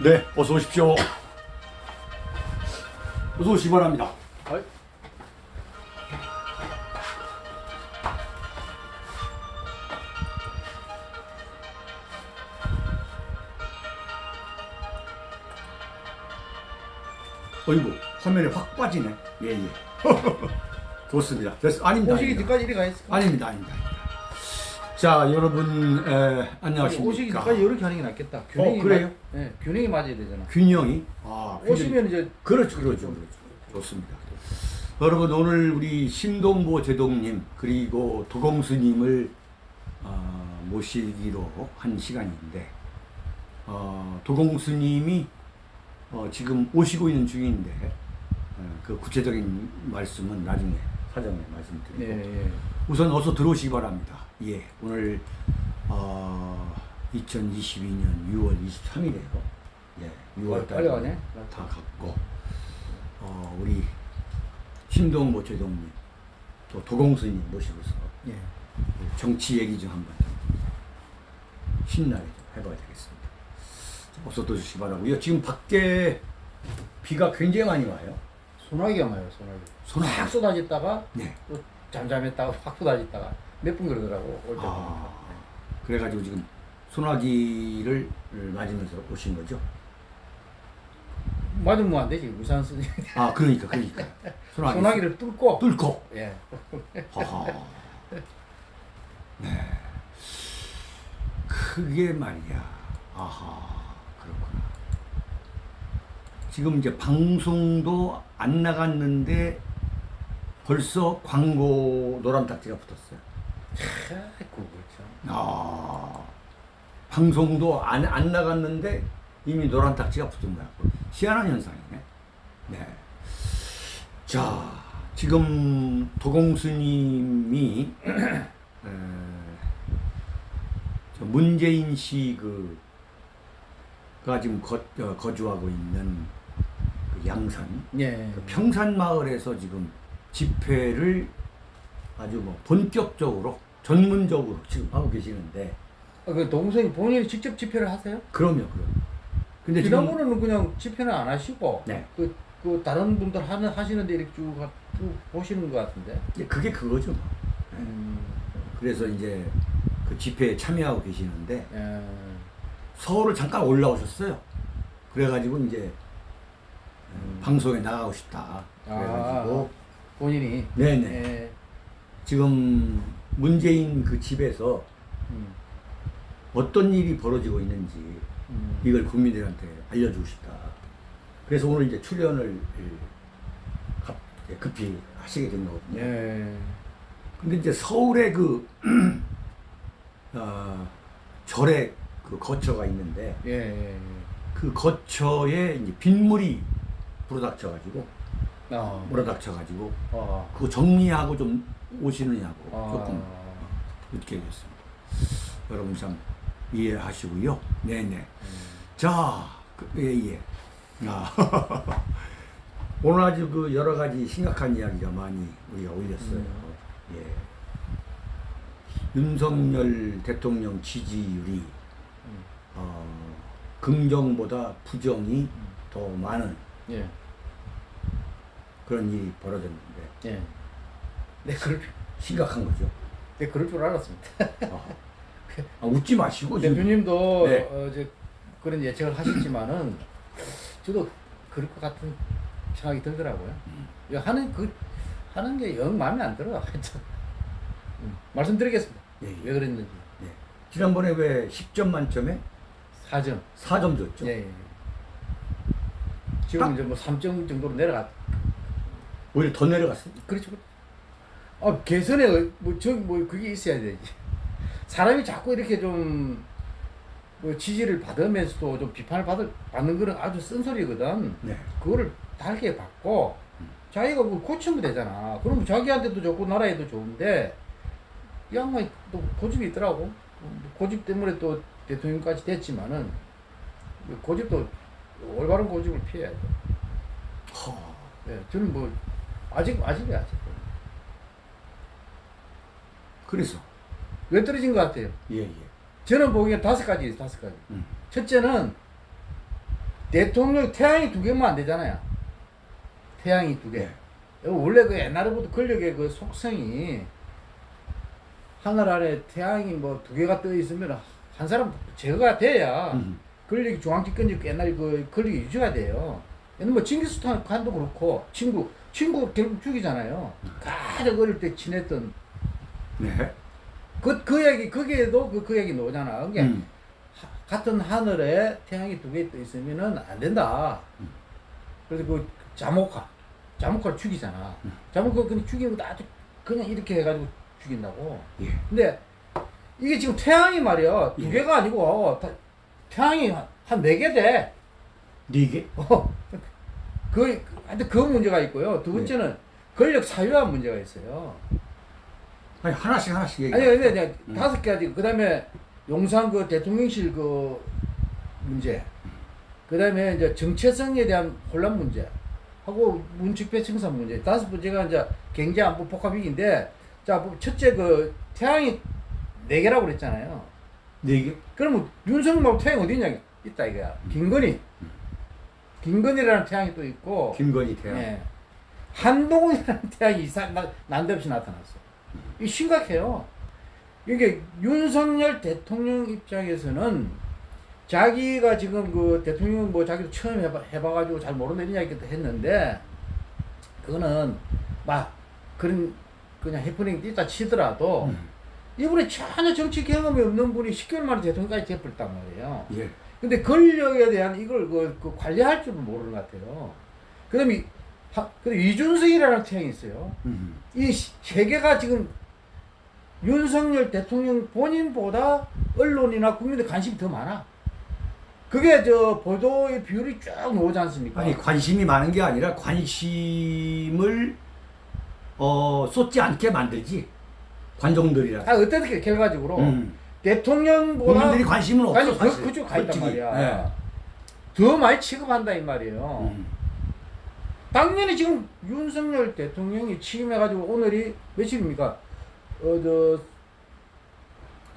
네, 어서 오십시오. 어서 오시기 바랍니다. 어이. 어이구, 화면에 확 빠지네. 예, 예. 좋습니다. 됐, 아닙니다. 오시기 아닙니다. 전까지 이렇게 했어. 아닙니다, 아닙니다. 자, 여러분, 에, 안녕하십니까. 전까지 이렇게 하는 게 낫겠다. 균형이 어, 그래요? 맞, 네, 균형이 맞아야 되잖아. 균형이? 아, 균형이. 오시면 이제 그렇죠, 그렇죠, 그렇죠. 좋습니다. 여러분 오늘 우리 신동보 제동님 그리고 도공스님을 어, 모시기로 한 시간인데 어, 도공스님이 어, 지금 오시고 있는 중인데 어, 그 구체적인 말씀은 나중에 사전에 말씀드리고 예, 예. 우선 어서 들어오시기 바랍니다. 예, 오늘 어, 2022년 6월 23일에요. 예, 6월 빨리 가네. 다 갔고 어, 우리 신동모 제동님 또 도공스님 모시고서 예. 정치 얘기 좀 한번 좀 신나게 좀 해봐야 되겠습니다. 자, 어서 들어주시기 바라고요. 지금 밖에 비가 굉장히 많이 와요. 소나기가 많아요, 소나기. 소나기. 확 쏟아졌다가 네. 또 잠잠했다가 확 쏟아졌다가 몇 분 그러더라고 올때 아. 그래가지고 지금 소나기를 맞으면서 오신 거죠? 맞으면 안 되지 우산 쓰지. 아, 그러니까, 그러니까. 소나기. 소나기를 뚫고. 뚫고. 예. 하하. 네. 그게 말이야. 아하. 그렇구나. 지금 이제 방송도 안 나갔는데 벌써 광고 노란 딱지가 붙었어요. 그렇죠. 아. 방송도 안, 안 나갔는데 이미 노란 딱지가 붙은 거야. 희한한 현상이네. 네. 자, 지금 도공스님이 에, 저 문재인 씨 그가 지금 거, 어, 거주하고 있는 그 양산 예. 그 평산 마을에서 지금 집회를 아주 뭐 본격적으로 전문적으로 지금 하고 계시는데 아, 그 동생이 본인이 직접 집회를 하세요? 그럼요, 그럼. 근데 지난번에는 그냥 집회는 안 하시고 네. 그, 그 다른 분들 하는 하시는데 이렇게 쭉, 가- 쭉 보시는 것 같은데. 이제 그게 그거죠. 뭐. 네. 음, 그래서 이제 그 집회에 참여하고 계시는데 예. 서울을 잠깐 올라오셨어요. 그래가지고 이제 음. 방송에 나가고 싶다. 그래가지고 본인이. 네네. 예. 지금 문재인 그 집에서 음, 어떤 일이 벌어지고 있는지 음. 이걸 국민들한테 알려주고 싶다. 그래서 오늘 이제 출연을 갑- 급히 하시게 된 거거든요. 예. 근데 이제 서울에 그, 어, 절에 그 거처가 있는데 예. 예. 예. 그 거처에 이제 빗물이 불어닥쳐가지고, 아. 몰아닥쳐가지고, 아. 그거 정리하고 좀 오시느냐고 아. 조금 늦게 됐습니다. 여러분 참 이해하시고요. 네네. 음. 자, 그, 예, 예. 아, 오늘 아주 그 여러 가지 심각한 이야기가 많이 우리가 올렸어요. 음. 예. 윤석열 대통령 지지율이 음. 어, 긍정보다 부정이 더 많은 예. 그런 일이 벌어졌는데 예. 네, 그럴, 줄- 심각한 거죠. 네, 그럴 줄 알았습니다. 아, 아, 웃지 마시고 지금. 대표님도 네. 어, 이제 그런 예측을 하셨지만은 저도 그럴 것 같은 생각이 들더라고요. 음. 이거 하는 그 하는 게 영 마음에 안 들어. 하여튼 음, 말씀드리겠습니다. 예, 예. 왜 그랬는지 네. 지난번에 왜 10점 만점에 4점. 4점 줬죠? 예, 예. 지금 딱- 이제 뭐 3점 정도로 내려갔. 오히려 더 내려갔어요. 그렇죠. 아 개선에 뭐저뭐 그게 있어야 되지. 사람이 자꾸 이렇게 좀. 뭐 지지를 받으면서도 좀 비판을 받을, 받는 거는 아주 쓴소리거든. 네. 그거를 달게 받고 자기가 그걸 고치면 되잖아. 그럼 자기한테도 좋고 나라에도 좋은데 이 양반이 또 고집이 있더라고. 고집 때문에 또 대통령까지 됐지만은 고집도 올바른 고집을 피해야 돼. 허. 예, 저는 뭐 아직 아직이야 아직. 그래서 왜 떨어진 것 같아요? 예 예. 저는 보기엔 다섯 가지 있어요, 다섯 가지. 음. 첫째는 대통령 태양이 두 개면 안 되잖아요. 태양이 두 개. 네. 원래 그 옛날부터 권력의 그 속성이 하늘 아래 태양이 뭐 두 개가 떠 있으면 한 사람 제거가 돼야 음. 권력이 중앙 집권적 옛날 그 권력이 유지가 돼요. 옛날 뭐 징기스칸 칸도 그렇고 친구 친구 결국 죽이잖아요. 가장 어릴 때 친했던 네. 그 그 얘기 거기에도 그, 그 얘기 나오잖아. 그게 음. 하- 같은 하늘에 태양이 두 개 떠 있으면은 안 된다. 음. 그래서 그 자모카, 자모카를 죽이잖아. 음. 자모카 그냥 것도 아주 그냥 이렇게 해가지고 죽인다고. 예. 근데 이게 지금 태양이 말이야 두 예. 개가 아니고 다- 태양이 한 네 개 돼. 네 개? 어, 그 하여튼 그 문제가 있고요. 두 번째는 권력 사유화 문제가 있어요. 아니 하나씩 하나씩 얘기. 아니 근데 내가 음. 다섯 가지 그다음에 용산 그 대통령실 그 문제 그다음에 이제 정체성에 대한 혼란 문제 하고 문축배 청산 문제 다섯 번째가 이제 경제 안보 복합 위기인데 자뭐 첫째 그 태양이 네 개라고 그랬잖아요 네 개? 그러면 윤석열 태양 어디 있냐 있다 이거야 김건희 김건희라는 태양이 또 있고 김건희 태양. 예. 한동훈이라는 태양이 이상 나- 난데없이 나타났어. 이 심각해요. 이게 윤석열 대통령 입장에서는 자기가 지금 그 대통령 뭐 자기도 처음 해봐, 해봐가지고 잘 모르는 이야기도 했는데 그거는 막 그런 그냥 해프닝 뛰다 치더라도 음. 이분이 전혀 정치 경험이 없는 분이 10개월 만에 대통령까지 돼버렸단 말이에요. 예. 근데 권력에 대한 이걸 그, 그 관리할 줄은 모르는 것 같아요. 그 다음에, 이준석이라는 태양이 있어요. 음. 이세 개가 지금 윤석열 대통령 본인보다 언론이나 국민들 관심이 더 많아. 그게 저 보도의 비율이 쭉 나오지 않습니까? 아니 관심이 많은 게 아니라 관심을 어 쏟지 않게 만들지 관종들이라. 아, 어떻게 결과적으로 음. 대통령보다 국민들이 관심은 없어 아니, 그, 사실. 그쪽 가 있단. 말이야. 예. 더 많이 취급한다 이 말이에요. 음. 당연히 지금 윤석열 대통령이 취임해가지고 오늘이 며칠입니까? 어, 저,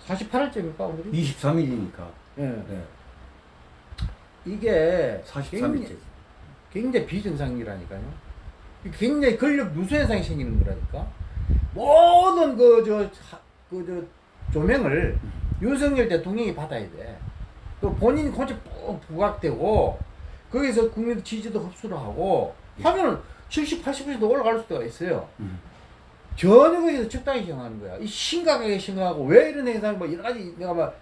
48일째입니까, 오늘이? 23일이니까. 예. 네. 이게 43일째. 굉장히, 굉장히 비정상이라니까요. 굉장히 권력 누수 현상이 생기는 거라니까. 모든 그, 저, 하- 그, 저, 조명을 윤석열 대통령이 받아야 돼. 또 본인이 혼자 푹 부각되고, 거기서 국민 지지도 흡수를 하고, 하면은 70, 80% 올라갈 수가 있어요. 음. 전혀 거기서 적당히 시행하는 거야. 이 심각하게 심각하고, 왜 이런 행상이 뭐 여러 가지 내가 막,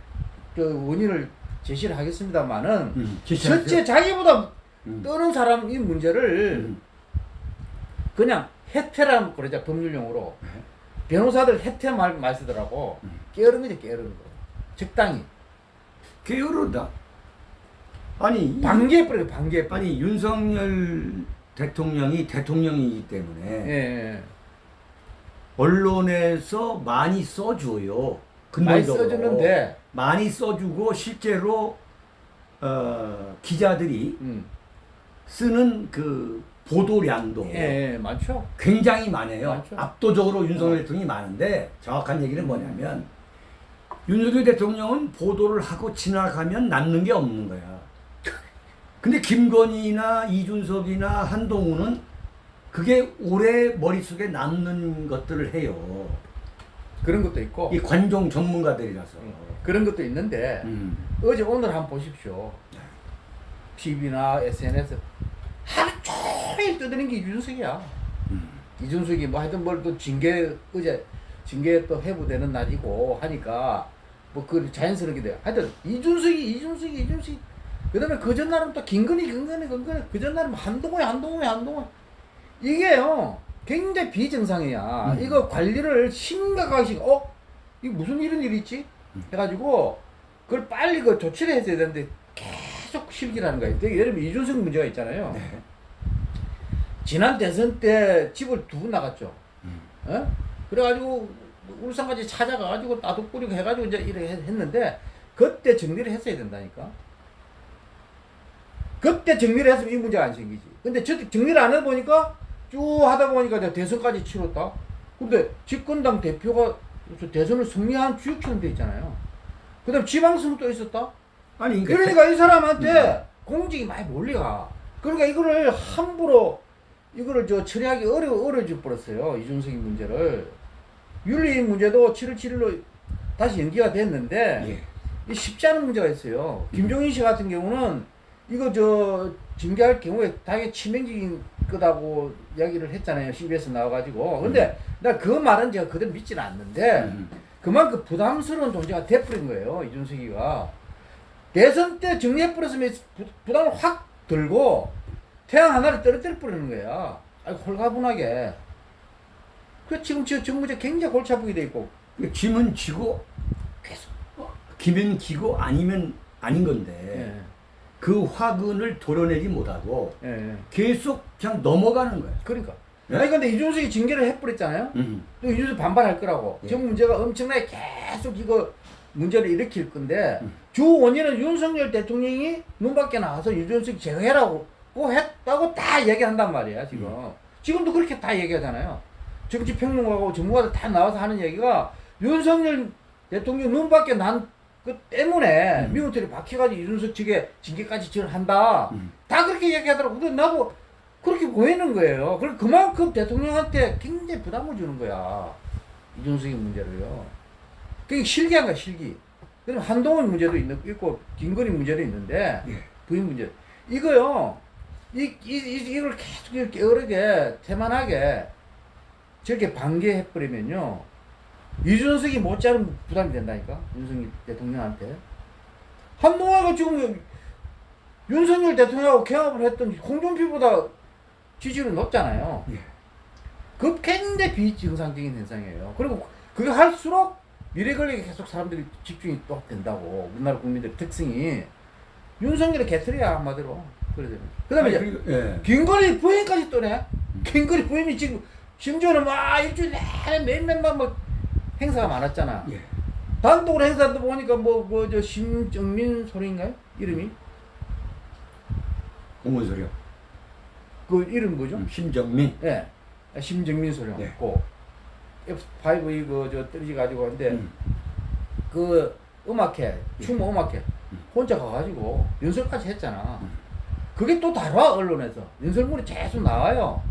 그 원인을 제시를 하겠습니다만은, 음. 첫째 자기보다 음. 떠는 사람 이 문제를 음. 그냥 해태라 그러자 법률용어로 네. 변호사들 해태 말, 말 쓰더라고 음. 게으른 거지 게으른 거 적당히 게으르다. 아니 이- 방기해버려 방기해버려 아니 윤석열 대통령이 대통령이기 때문에 예, 예. 언론에서 많이 써줘요. 많이. 써주는데 많이 써주고 실제로 어, 기자들이 음. 쓰는 그 보도량도 예, 예, 많죠 굉장히 많아요. 많죠. 압도적으로 윤석열 어. 대통령이 많은데 정확한 얘기는 음. 뭐냐면 윤석열 대통령은 보도를 하고 지나가면 남는 게 없는 거야. 근데 김건희나 이준석이나 한동훈은 그게 오래 머릿속에 남는 것들을 해요. 그런 것도 있고 이 관종 전문가들이라서. 음, 그런 것도 있는데 음. 어제 오늘 한번 보십시오 TV나 SNS 하루 종일 떠드는 게 이준석이야 음. 이준석이 뭐 하여튼 뭘 또 징계 어제 징계 또 회부되는 날이고 하니까 뭐 그 자연스럽게 돼요. 하여튼 이준석이 이준석이 이준석이 그 다음에 그 전날은 또 김건희 김건희 김건희 그 전날은 한동훈이 한동훈이 한동훈 이게요 굉장히 비정상이야. 음. 이거 관리를 심각하게 시- 어 이게 무슨 이런 일이 있지 해가지고 그걸 빨리 그 조치를 했어야 되는데 계속 실기라는 거예요. 예를 들면 이준석 문제가 있잖아요. 네. 지난 대선 때 집을 두고 나갔죠. 음. 어? 그래가지고 울산까지 찾아가가지고 나도 뿌리고 해가지고 이제 이렇게 했- 했는데 그때 정리를 했어야 된다니까. 그때 정리를 했으면 이 문제가 안 생기지. 근데 저 정리를 안 해보니까 쭉 하다 보니까 이제 대선까지 치렀다. 근데 집권당 대표가 저 대선을 승리한 주역처럼 돼 있잖아요. 그 다음 지방선거 또 있었다. 아니 그러니까 그러니까 이 사람한테 공직이 많이 몰려가. 그러니까 이거를 함부로 이거를 저 처리하기 어려 어려져 버렸어요. 이준석이 문제를 윤리 문제도 7월 7일로 다시 연기가 됐는데 예. 이 쉽지 않은 문제가 있어요. 김종인 씨 같은 경우는 이거 저 징계할 경우에 당연히 치명적인 거다고 이야기를 했잖아요. CBS 나와가지고. 근데 나 그 말은 제가 그대로 믿지는 않는데 음. 그만큼 부담스러운 존재가 돼버린 거예요. 이준석이가. 대선 때 정리해버렸으면 부- 부담을 확 들고 태양 하나를 떨어뜨려 버리는 거야. 아이 홀가분하게. 그 지금 저 정부제 굉장히 골치 아프게 돼 있고 짐은 지고 계속. 기면 기고 아니면 아닌 건데 예. 그 화근을 도려내지 못하고 예. 예. 계속 그냥 넘어가는 거야. 그러니까. 예? 아니 근데 이준석이 징계를 해버렸잖아요. 음. 또 이준석 반발할 거라고. 예. 지금 문제가 엄청나게 계속 이거 문제를 일으킬 건데 음. 주 원인은 윤석열 대통령이 눈 밖에 나와서 이준석 제거해라고 고 했다고 다 얘기한단 말이야 지금. 음. 지금도 그렇게 다 얘기하잖아요. 정치 평론가고 전문가들 다 나와서 하는 얘기가 윤석열 대통령 눈 밖에 난 그 때문에 음. 미국들이 박혀가지고 이준석 측에 징계까지 지원한다. 음. 다 그렇게 얘기하더라고. 근데 나도 그렇게 보이는 거예요. 그럼 그만큼 대통령한테 굉장히 부담을 주는 거야. 이준석의 문제를요. 그게 실기한 거야, 실기. 그럼 한동훈 문제도 있는, 있고, 김건희 문제도 있는데, 예. 부인 문제. 이거요, 이, 이, 이, 이걸 계속 이렇게 개, 태만하게, 저렇게 반개해버리면요, 이준석이 못자른 부담이 된다니까? 윤석열 대통령한테. 한동훈가 지금 윤석열 대통령하고 개합을 했던 홍준표보다 지지율이 높잖아요. 예. 그 굉장히 비정상적인 현상이에요. 그리고 그게 할수록 미래 권력에 계속 사람들이 집중이 또 된다고. 우리나라 국민들 특성이. 윤석열의 개털이야, 한마디로. 그러잖아요. 그 다음에 이제 예. 김건희 부인까지 또네. 김건희 부인이 지금 심지어는 막 일주일 내내 몇몇만 뭐 행사가 많았잖아. 예. 단독으로 행사도 보니까 뭐, 뭐, 저, 심정민 소리인가요? 이름이? 공문소리요. 그 이름 뭐죠? 음, 심정민. 예. 심정민 소리 네. 있고 F5 이거 저 떨어지 가지고 하는데 음. 그 음악회 춤 음악회 음. 혼자 가가지고 연설까지 했잖아. 음. 그게 또 다뤄 언론에서 연설물이 계속 나와요.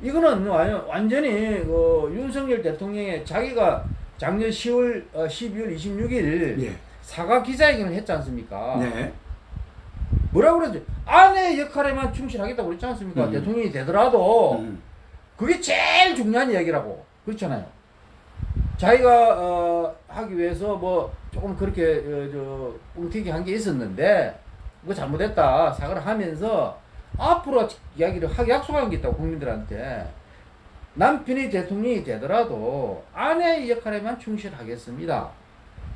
이거는 완- 완전 히 그 윤석열 대통령의 자기가 작년 10월 어, 12월 26일 예. 사과 기자회견을 했지 않습니까? 네. 뭐라고 그랬지? 아내 역할에만 충실하겠다고 그랬지 않습니까? 음. 대통령이 되더라도 음. 그게 제일 중요한 이야기라고 그렇잖아요. 자기가 어, 하기 위해서 뭐 조금 그렇게 어, 저 뭉티기 한 게 있었는데 뭐 잘못했다 사과를 하면서 앞으로 이야기를 하게 약속한 게 있다고 국민들한테 남편이 대통령이 되더라도 아내의 역할에만 충실하겠습니다.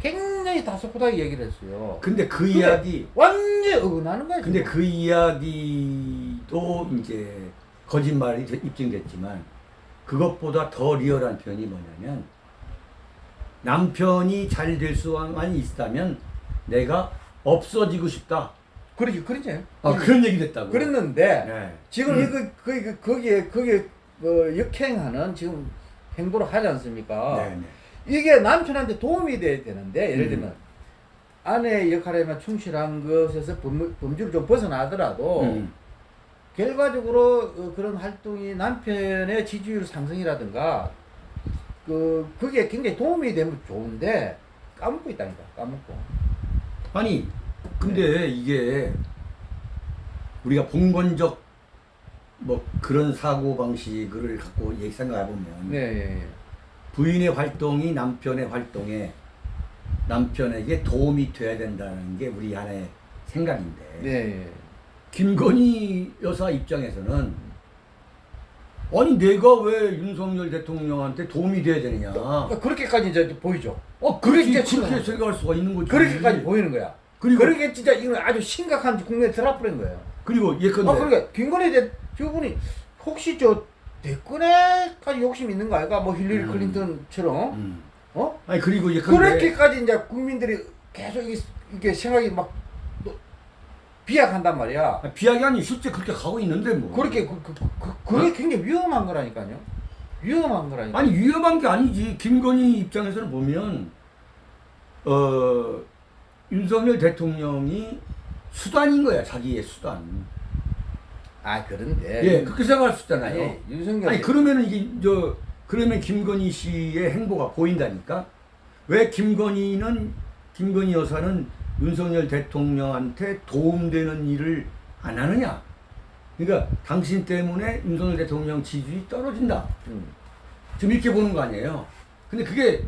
굉장히 다소곳하게 얘기를 했어요. 근데 그 근데 이야기 완전 어긋나는 거야. 근데 지금. 그 이야기도 이제 거짓말이 되- 입증됐지만 그것보다 더 리얼한 표현이 뭐냐면 남편이 잘 될 수만 있다면 내가 없어지고 싶다. 그러지 그러지. 아 그런 얘기 됐다고. 그랬는데 네. 지금 음. 이거 그, 그 거기에 거기에 어, 역행하는 지금 행보를 하지 않습니까? 네, 네. 이게 남편한테 도움이 돼야 되는데 예를 음. 들면 아내의 역할에만 충실한 것에서 범, 범주를 좀 벗어나더라도 음. 결과적으로 어, 그런 활동이 남편의 지지율 상승이라든가 그 그게 굉장히 도움이 되면 좋은데 까먹고 있다니까 까먹고 아니 근데 네. 이게 우리가 봉건적 뭐 그런 사고 방식을 갖고 얘기 생각해 보면 네 예, 예. 부인의 활동이 남편의 활동에 남편에게 도움이 돼야 된다는 게 우리 하나의 생각인데 네, 예. 김건희 여사 입장에서는 아니 내가 왜 윤석열 대통령한테 도움이 돼야 되느냐 그러니까 그렇게까지 이제 보이죠. 어 그렇게 그렇게 생각할 수가 있는 거지 그렇게까지 보이는 거야. 그리고 그러게 진짜 이건 아주 심각한 국면에 들어버린 거예요. 그리고 예컨대 아, 그러니까 김건희 대 저분이 혹시 저 대권에까지 욕심 있는 거 아이가? 뭐 힐러리 음. 클린턴처럼 음. 어? 아니 그리고 예컨대 그렇게까지 이제 국민들이 계속 이게, 이게 생각이 막또 비약한단 말이야. 아, 비약이 아니 실제 그렇게 가고 있는데 뭐 그렇게 그, 그, 그, 그게 굉장히 위험한 거라니까요. 위험한 거라니까. 아니 위험한 게 아니지 김건희 입장에서는 보면 어 윤석열 대통령이 수단인 거야 자기의 수단. 아 그런데 예, 그렇게 생각할 수 있잖아요. 아니, 윤석열 아니 그러면은 이게 저 그러면 김건희 씨의 행보가 보인다니까. 왜 김건희는 김건희 여사는 윤석열 대통령한테 도움되는 일을 안 하느냐? 그러니까 당신 때문에 윤석열 대통령 지지율이 떨어진다. 음. 지금 이렇게 보는 거 아니에요. 근데 그게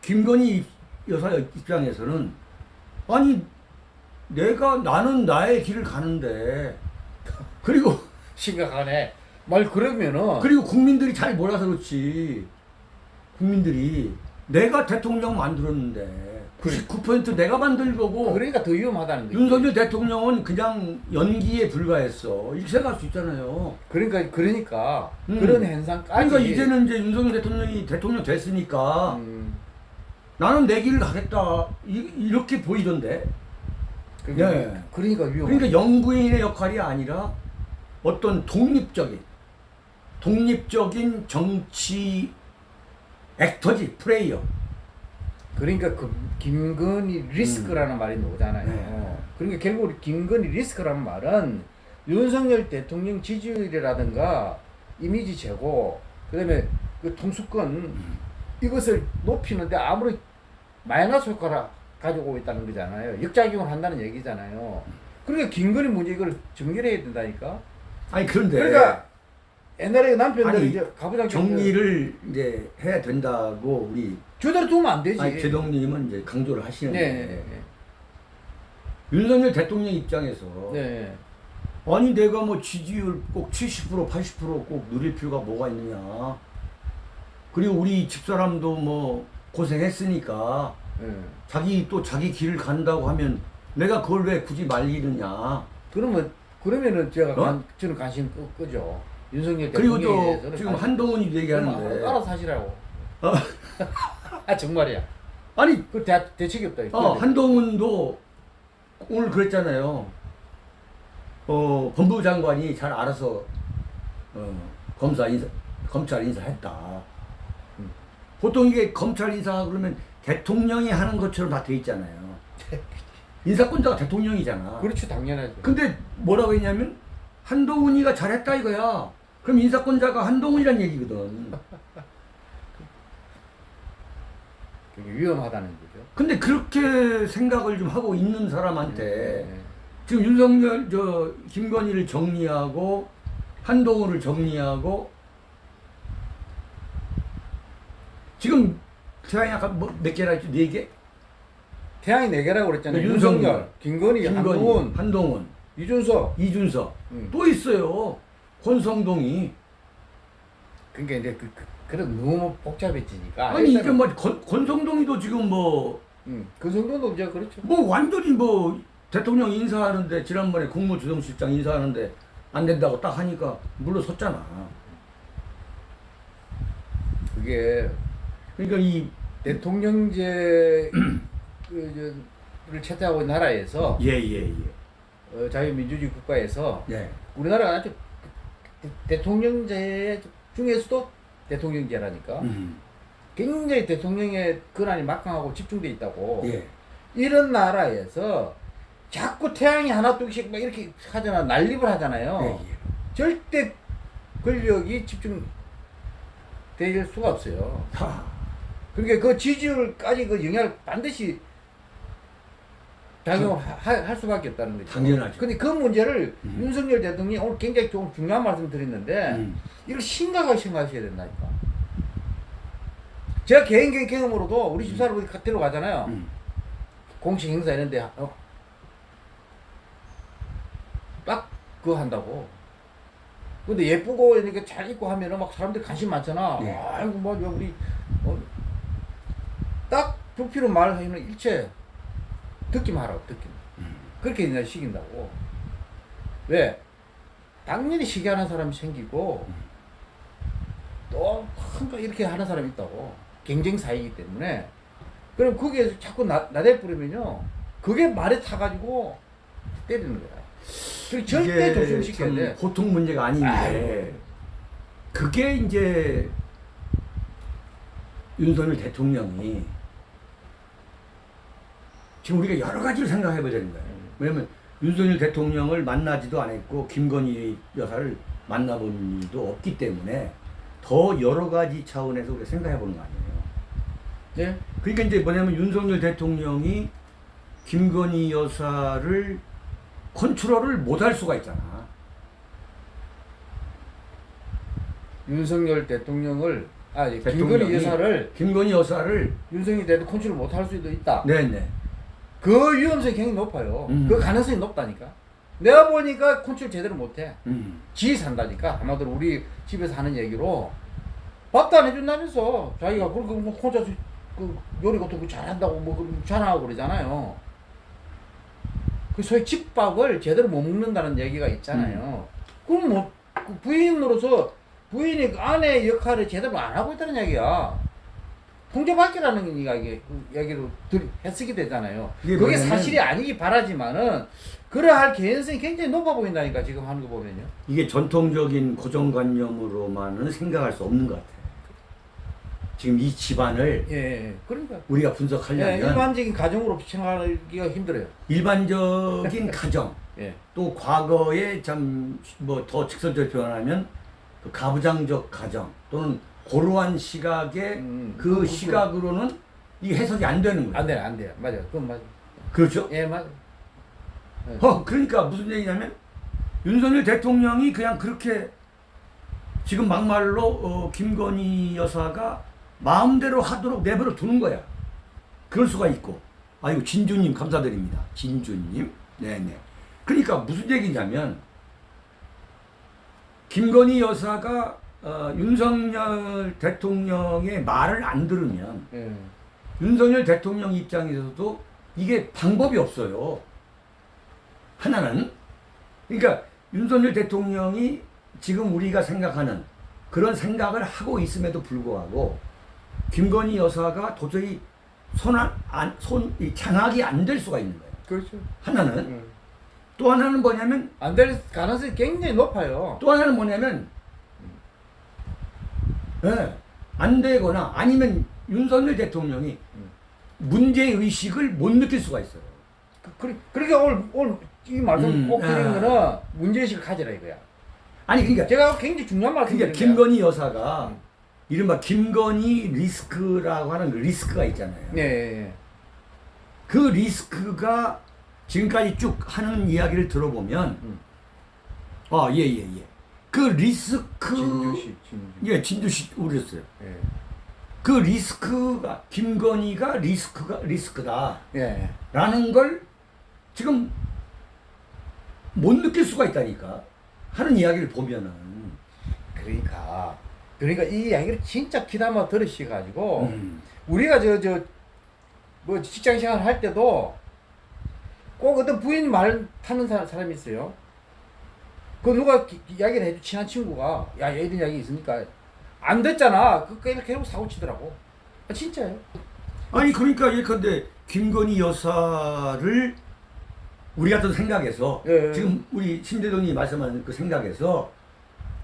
김건희 입- 여사 입장에서는 아니 내가 나는 나의 길을 가는데 그리고 심각하네. 말 그러면은 그리고 국민들이 잘 몰라서 그렇지. 국민들이 내가 대통령 만들었는데 99% 내가 만들 거고 그러니까 더 위험하다는 거지. 윤석열 대통령은 그냥 연기에 불과했어. 이렇게 생각할 수 있잖아요. 그러니까 그러니까 음. 그런 현상까지 그러니까 이제는 이제 윤석열 대통령이 대통령 됐으니까 음, 나는 내 길을 가겠다 이, 렇게 보이던데. 그러니까, 예. 그러니까 위험. 그러니까 영부인의 역할이 아니라 어떤 독립적인 독립적인 정치 액터지 플레이어. 그러니까 그 김건희 리스크라는 말이 나오잖아요. 네. 그러니까 결국 김건희 리스크라는 말은 윤석열 대통령 지지율이라든가 이미지 제고 그다음에 그 통수권 이것을 높이는데 아무리 마이너스 효과를 가지고 있다는 거잖아요. 역작용을 한다는 얘기잖아요. 그러니까 김건희 문제 이걸 정리해야 된다니까. 아니 그런데 그러니까 옛날에 남편들 아니, 이제 가부장 정리를 이제 해야 된다고 우리 저대로 두면 안 되지. 아니 제동님은 이제 강조를 하시는데 네, 네, 윤석열 대통령 입장에서 네. 네. 아니 내가 뭐 지지율 꼭 70% 80%꼭 누릴 필요가 뭐가 있느냐 그리고 우리 집사람도 뭐 고생했으니까 네. 자기 또 자기 길을 간다고 하면 내가 그걸 왜 굳이 말리느냐 그러면 그러면은 제가 어? 관, 저는 관심 끄, 끄죠. 윤석열 그리고 또 지금 한동훈이 얘기하는데 알아서 하시라고. 어? 아 정말이야. 아니 그 대, 대책이 없다. 어, 한동훈도 오늘 그랬잖아요. 어, 법무부 장관이 잘 알아서 어, 검사 인사, 검찰 인사했다. 음. 보통 이게 검찰 인사 그러면 대통령이 하는 것처럼 다 돼 있잖아요. 인사권자가 대통령이잖아. 그렇죠 당연하죠. 근데 뭐라고 했냐면 한동훈이가 잘했다 이거야. 그럼 인사권자가 한동훈이란 얘기거든. 위험하다는 거죠. 근데 그렇게 생각을 좀 하고 있는 사람한테 네. 지금 윤석열 저 김건희를 정리하고 한동훈을 정리하고 지금 태양이 아까 뭐 몇 개라 했죠? 네 개? 태양이 네 개라고 그랬잖아요. 네, 윤석열, 김건희, 김건희, 한동훈, 한동훈, 이준석. 이준석 음. 또 있어요. 권성동이 그러니까 이제 그, 그 그런 너무 복잡해지니까. 아니 이게 뭐 권, 권성동이도 지금 뭐뭐 음, 그 정도도 이제 그렇죠. 완전히 뭐 대통령 인사하는데 지난번에 국무조정실장 인사하는데 안 된다고 딱 하니까 물러섰잖아. 그게 그러니까 이 대통령제 그, 를 채택하고 있는 나라에서 예 예 예. 어, 자유민주주의 국가에서 예. 우리나라가 아주 대- 대통령제 중에서도 대통령제라니까 음. 굉장히 대통령의 권한이 막강하고 집중돼 있다고 예. 이런 나라에서 자꾸 태양이 하나 둘씩 막 이렇게 하잖아 난립을 하잖아요 예, 예. 절대 권력이 집중될 수가 없어요 하. 그러니까 그 지지율까지 그 영향을 반드시 작용을 하- 할 수밖에 없다는 거죠. 당연하죠. 근데 그 문제를 음. 윤석열 대통령이 오늘 굉장히 좀 중요한 말씀 드렸는데 음. 이걸 심각하게 생각하셔야 된다니까. 제가 개인적인 경험으로도 우리 집사를 어디 데리러 가잖아요. 음. 공식 행사 있는데 어, 딱 그거 한다고. 근데 예쁘고 이렇게 잘 입고 하면은 막 사람들 관심 많잖아. 예. 아이고 뭐 우리 어, 딱 부피로 말하면 일체 듣기만 하라고 듣기만. 음. 그렇게 그냥 시킨다고. 왜? 당연히 시기 하는 사람이 생기고 음. 또 한가 이렇게 하는 사람이 있다고. 경쟁 사이기 때문에. 그럼 거기에서 자꾸 나, 나대 뿌리면요. 그게 말에 타가지고 때리는 거야. 그리고 절대 조심시켜야 참 돼. 보통 문제가 아닌데 아이고. 그게 이제 윤석열 대통령이 지금 우리가 여러 가지를 생각해 보자는 거예요. 음. 왜냐면 윤석열 대통령을 만나지도 않았고 김건희 여사를 만나본 일도 없기 때문에 더 여러 가지 차원에서 우리가 생각해 보는 거 아니에요. 네. 그러니까 이제 뭐냐면 윤석열 대통령이 김건희 여사를 컨트롤을 못 할 수가 있잖아. 윤석열 대통령을 아 예, 김건희 여사를 김건희 여사를 윤석열 대통령 컨트롤 못 할 수도 있다. 네 네. 그 위험성이 굉장히 높아요. 음. 그 가능성이 높다니까. 내가 보니까 컨트롤 제대로 못해. 음. 지 산다니까. 한마디로 우리 집에서 하는 얘기로 밥도 안 해준다면서 자기가 그렇게 뭐 혼자 그 요리 같은 거 잘한다고 뭐 자랑하고 그러잖아요. 그 소위 집밥을 제대로 못 먹는다는 얘기가 있잖아요. 그럼 뭐그 부인으로서 부인이 그 아내 역할을 제대로 안 하고 있다는 얘기야. 통제받기라는 이야기, 그 얘기로 들, 했쓰게 되잖아요. 그게 뭐냐면- 사실이 아니기 바라지만은 그러할 개연성이 굉장히 높아 보인다니까 지금 하는 거 보면요. 이게 전통적인 고정관념으로만은 생각할 수 없는 것 같아요. 지금 이 집안을 예, 예. 그러니까 우리가 예, 분석하려면 일반적인 가정으로 생각하기가 힘들어요. 일반적인 가정 예, 또 과거에 참 뭐 더 직설적으로 표현하면 그 가부장적 가정 또는 고루한 시각의 음, 그 그- 시각으로는 이 해석이 안 되는 거예요. 안 돼요, 안 돼요. 맞아요. 그건 맞아요. 그렇죠? 예, 맞아요. 어, 그러니까 무슨 얘기냐면 윤석열 대통령이 그냥 그렇게 지금 막말로 어, 김건희 여사가 마음대로 하도록 내버려 두는 거야. 그럴 수가 있고. 아이고 진주님 감사드립니다. 진주님. 네네. 그러니까 무슨 얘기냐면 김건희 여사가 어, 윤석열 대통령의 말을 안 들으면 예. 윤석열 대통령 입장에서도 이게 방법이 없어요. 하나는 그러니까 윤석열 대통령이 지금 우리가 생각하는 그런 생각을 하고 있음에도 불구하고 김건희 여사가 도저히 손안 안, 손, 이 장악이 안 될 수가 있는 거예요. 그렇죠. 하나는 음. 또 하나는 뭐냐면 안 될 가능성이 굉장히 높아요. 또 하나는 뭐냐면 예, 안 되거나 아니면 윤석열 대통령이 음. 문제 의식을 못 느낄 수가 있어요. 그, 그, 그러니까 오늘, 오늘 이 말씀 음, 꼭 드리는 아. 거는 문제의식을 가지라 이거야. 아니 그러니까 제가 굉장히 중요한 말씀 그러니까. 김건희 여사가 음. 이른바 김건희 리스크라고 하는 그 리스크가 있잖아요. 예, 예, 예. 그 리스크가 지금까지 쭉 하는 이야기를 들어보면 음. 아예예 예. 그 리스크 진주시, 진주. 예 진주시 우렸어요. 예. 그 리스크가 김건희가 리스크가 리스크다라는 예. 예. 걸 지금 못 느낄 수가 있다니까 하는 이야기를 보면은 그러니까 그러니까 이 이야기를 진짜 귀담아 들으셔가지고 음. 우리가 저 저 뭐 직장 생활 할 때도 꼭 어떤 부인 말 타는 사, 사람이 있어요. 그 누가 기- 이야기를 해주 친한 친구가 야얘 이런 이야기 있으니까 안 됐잖아. 그 계속 계속 사고 치더라고. 아, 진짜예요. 아니 그러니까 예컨대 김건희 여사를 우리 같은 생각에서 예, 예. 지금 우리 심대동이 말씀하는 그 생각에서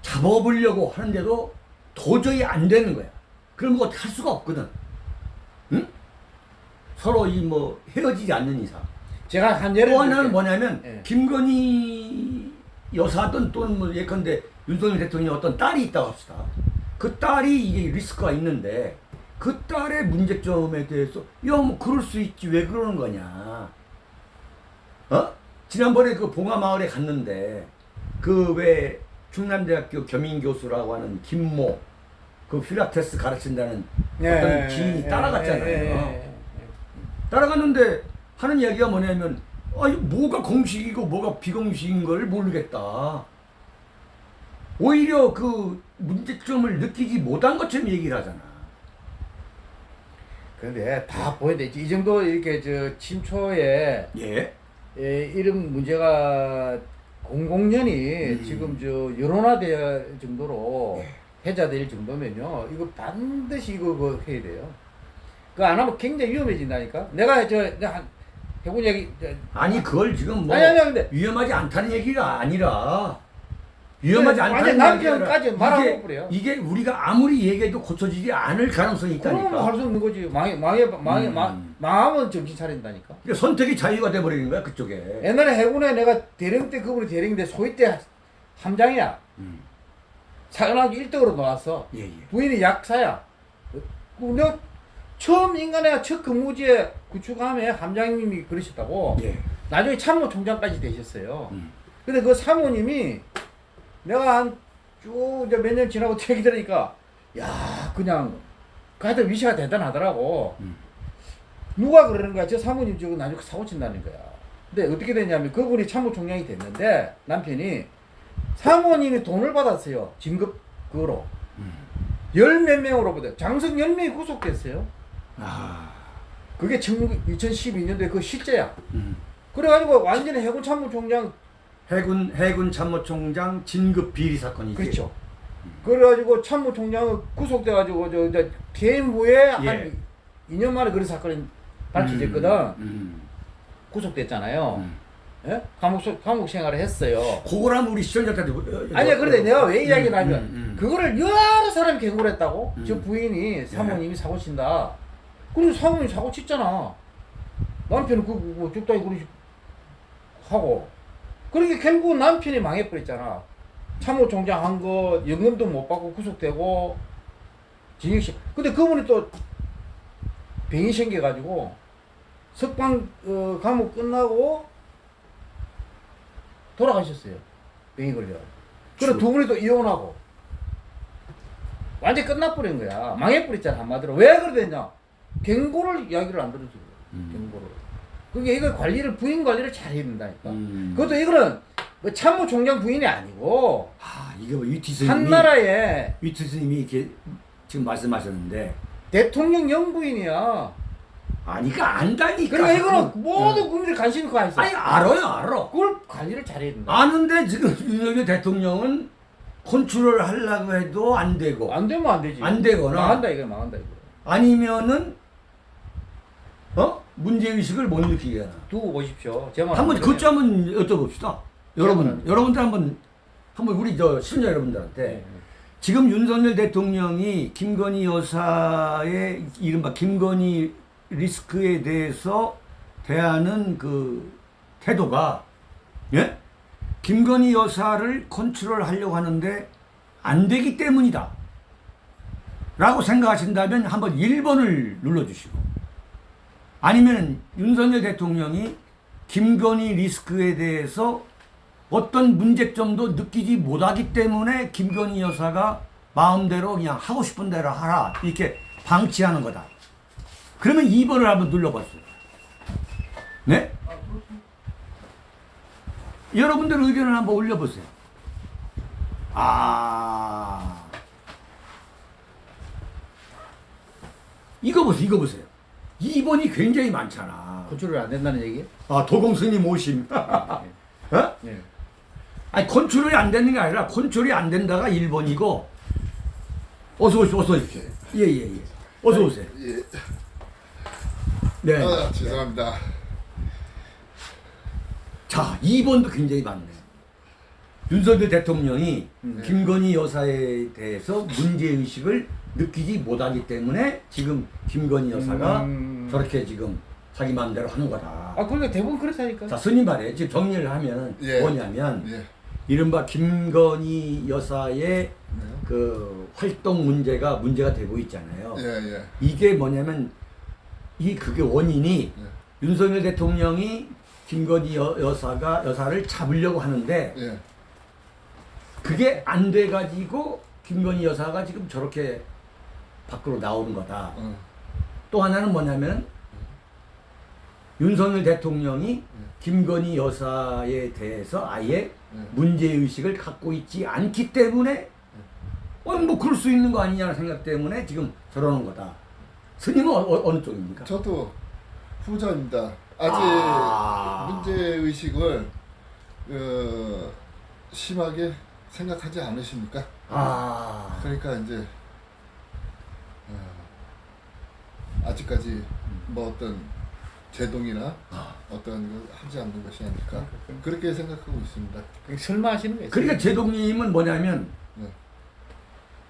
잡아보려고 하는데도 도저히 안 되는 거야. 그런 거할 수가 없거든. 응? 서로 이 뭐 헤어지지 않는 이상. 제가 한 예를 또 하나는. 뭐냐면 예. 김건희 여사든 또는 뭐 예컨대 윤석열 대통령 어떤 딸이 있다고 합시다. 그 딸이 이게 리스크가 있는데 그 딸의 문제점에 대해서 야 뭐 그럴 수 있지 왜 그러는 거냐. 어? 지난번에 그 봉화마을에 갔는데 그 왜 충남대학교 겸임교수라고 하는 김모 그 필라테스 가르친다는 어떤 지인이 따라갔잖아요. 예, 예, 예. 따라갔는데 하는 이야기가 뭐냐면 아니 뭐가 공식이고 뭐가 비공식인 걸 모르겠다. 오히려 그 문제점을 느끼지 못한 것처럼 얘기를 하잖아. 근데 다 보여야 되지. 이 정도 이렇게 저 침초에 예. 예, 이런 문제가 공공연히 음. 지금 저 여론화될 정도로 예. 해자될 정도면요. 이거 반드시 이거 그 해야 돼요. 그 안 하면 굉장히 위험해진다니까. 내가 저 내가 한 해본 얘기 저, 아니 그걸 지금 뭐 아니 아니 근데 위험하지 않다는 얘기가 아니라 위험하지 네, 않다. 완전 남편까지 말하고 그래요. 이게 우리가 아무리 얘기해도 고쳐지지 않을 가능성이 있다니까. 그러면 할수 없는 거지. 망해 망해 망해 음. 망 망하면 정신 차린다니까. 그러니까 선택의 자유가 돼 버리는 거야 그쪽에. 옛날에 해군에 내가 대령 때 그분이 대령인데 소위 때 함장이야. 음. 사관학교 1등으로 나왔어. 예 예. 부인이 약사야. 내가 처음 인간의 첫 근무지에 구축함에 함장님이 그러셨다고. 예. 나중에 참모총장까지 되셨어요. 음. 근데 그 사모님이 내가 한 쭉 이제 몇 년 지나고 얘기 들으니까 야 그냥 그 하여튼 위치가 대단하더라고. 음. 누가 그러는 거야? 저 사모님 저거 나중에 사고 친다는 거야. 근데 어떻게 됐냐면 그분이 참모총장이 됐는데 남편이 사모님이 돈을 받았어요. 진급 그거로. 음. 열몇 명으로부터 장성 열 명이 구속됐어요. 아. 그게 2012년도에 그 실제야. 음. 그래가지고 완전히 해군 참모총장 해군 해군 참모총장 진급 비리 사건이지. 그렇죠. 그래가지고 참모총장은 구속돼가지고 저, 저 퇴임 후에 한 예. 2년 만에 그런 사건이 밝혀졌거든. 음. 구속됐잖아요. 음. 예? 감옥 소- 감옥 생활을 했어요. 그거라면 우리 시청자들한테 어, 아니야, 그런데 내가 왜 이야기를 하면 음, 음. 그거를 여러 사람이 경고를 했다고. 음. 저 부인이 사모님이 사고 친다. 그리고 사모님 사고 쳤잖아. 남편은 그, 그, 뭐, 죽다이 그러시 하고. 그러니까 결국 남편이 망해버렸잖아. 참모총장 한 거, 연금도 못 받고 구속되고, 징역시. 근데 그분이 또 병이 생겨가지고, 석방, 어, 감옥 끝나고, 돌아가셨어요. 병이 걸려. 그래 두 분이 또 이혼하고. 완전 끝나버린 거야. 망해버렸잖아, 한마디로. 왜 그래 됐냐? 경고를 이야기를 안 들어주고, 음. 경고를. 그게 이거 관리를, 부인 관리를 잘 해야 된다니까. 음. 그것도 이거는 뭐 참모총장 부인이 아니고, 아 이게 뭐 위티 스님이 한 나라의 위티 스님이 이렇게 지금 말씀하셨는데 대통령 영부인이야. 아니까 안다니까. 그러니까 이거는 그건- 모든 국민들이 관심이 가 있어. 아니 알아요 알아. 그걸 관리를 잘해야 된다. 아는데 지금 윤석열 대통령은 컨트롤 하려고 해도 안 되고 안 되면 안 되지. 안 되거나. 망한다 이거 망한다 이거. 아니면은 어 문제 의식을 못 느끼게 하나. 두고 보십시오. 제말 한번 그것 한번 여쭤봅시다. 여러분 여러분들 한번 한번 우리 저 시청자 여러분들한테 네. 지금 윤석열 대통령이 김건희 여사의 이른바 김건희 리스크에 대해서 대하는 그 태도가 예? 김건희 여사를 컨트롤 하려고 하는데 안 되기 때문이다. 라고 생각하신다면 한번 1번을 눌러주시고 아니면 윤석열 대통령이 김건희 리스크에 대해서 어떤 문제점도 느끼지 못하기 때문에 김건희 여사가 마음대로 그냥 하고 싶은 대로 하라 이렇게 방치하는 거다. 그러면 2번을 한번 눌러봤어요. 네? 여러분들 의견을 한번 올려보세요. 아. 이거 보세요, 이거 보세요. 2번이 굉장히 많잖아. 컨트롤 안 된다는 얘기? 아, 도공스님 오심. 어? 네. 아니 컨트롤이 안 되는 게 아니라 컨트롤이 안 된다가 1번이고 어서 오십시오 어서 오십시오 예 예 예 어서 오세요 예. 네. 아, 죄송합니다. 자 2번도 굉장히 많네 윤석열 대통령이 네. 김건희 여사에 대해서 문제의식을 느끼지 못하기 때문에 지금 김건희 여사가 음. 저렇게 지금 자기 마음대로 하는 거다 아 그러니까 대부분 그렇다니까. 자 스님 말에 지금 정리를 하면 예. 뭐냐면 예. 이른바 김건희 여사의 네. 그 활동 문제가 문제가 되고 있잖아요. 예, 예. 이게 뭐냐면 이 그게 원인이 예. 윤석열 대통령이 김건희 여, 여사가 여사를 잡으려고 하는데 예. 그게 안 돼 가지고 김건희 여사가 지금 저렇게 밖으로 나오는 거다. 어. 또 하나는 뭐냐면 윤석열 대통령이 김건희 여사에 대해서 아예 예. 문제 의식을 갖고 있지 않기 때문에 어, 뭐 그럴 수 있는 거 아니냐는 생각 때문에 지금 저러는 거다. 스님은 어, 느 쪽입니까? 저도 후자입니다. 아직 아. 문제 의식을 어, 심하게 생각하지 않으십니까? 아, 그러니까 이제 어, 아직까지 뭐 어떤 제동이나 아. 어떤 걸 하지 않는 것이 아닐까 그렇게 생각하고 있습니다. 그 설마 하시는 거예요. 그러니까 제동님은 뭐냐면 네.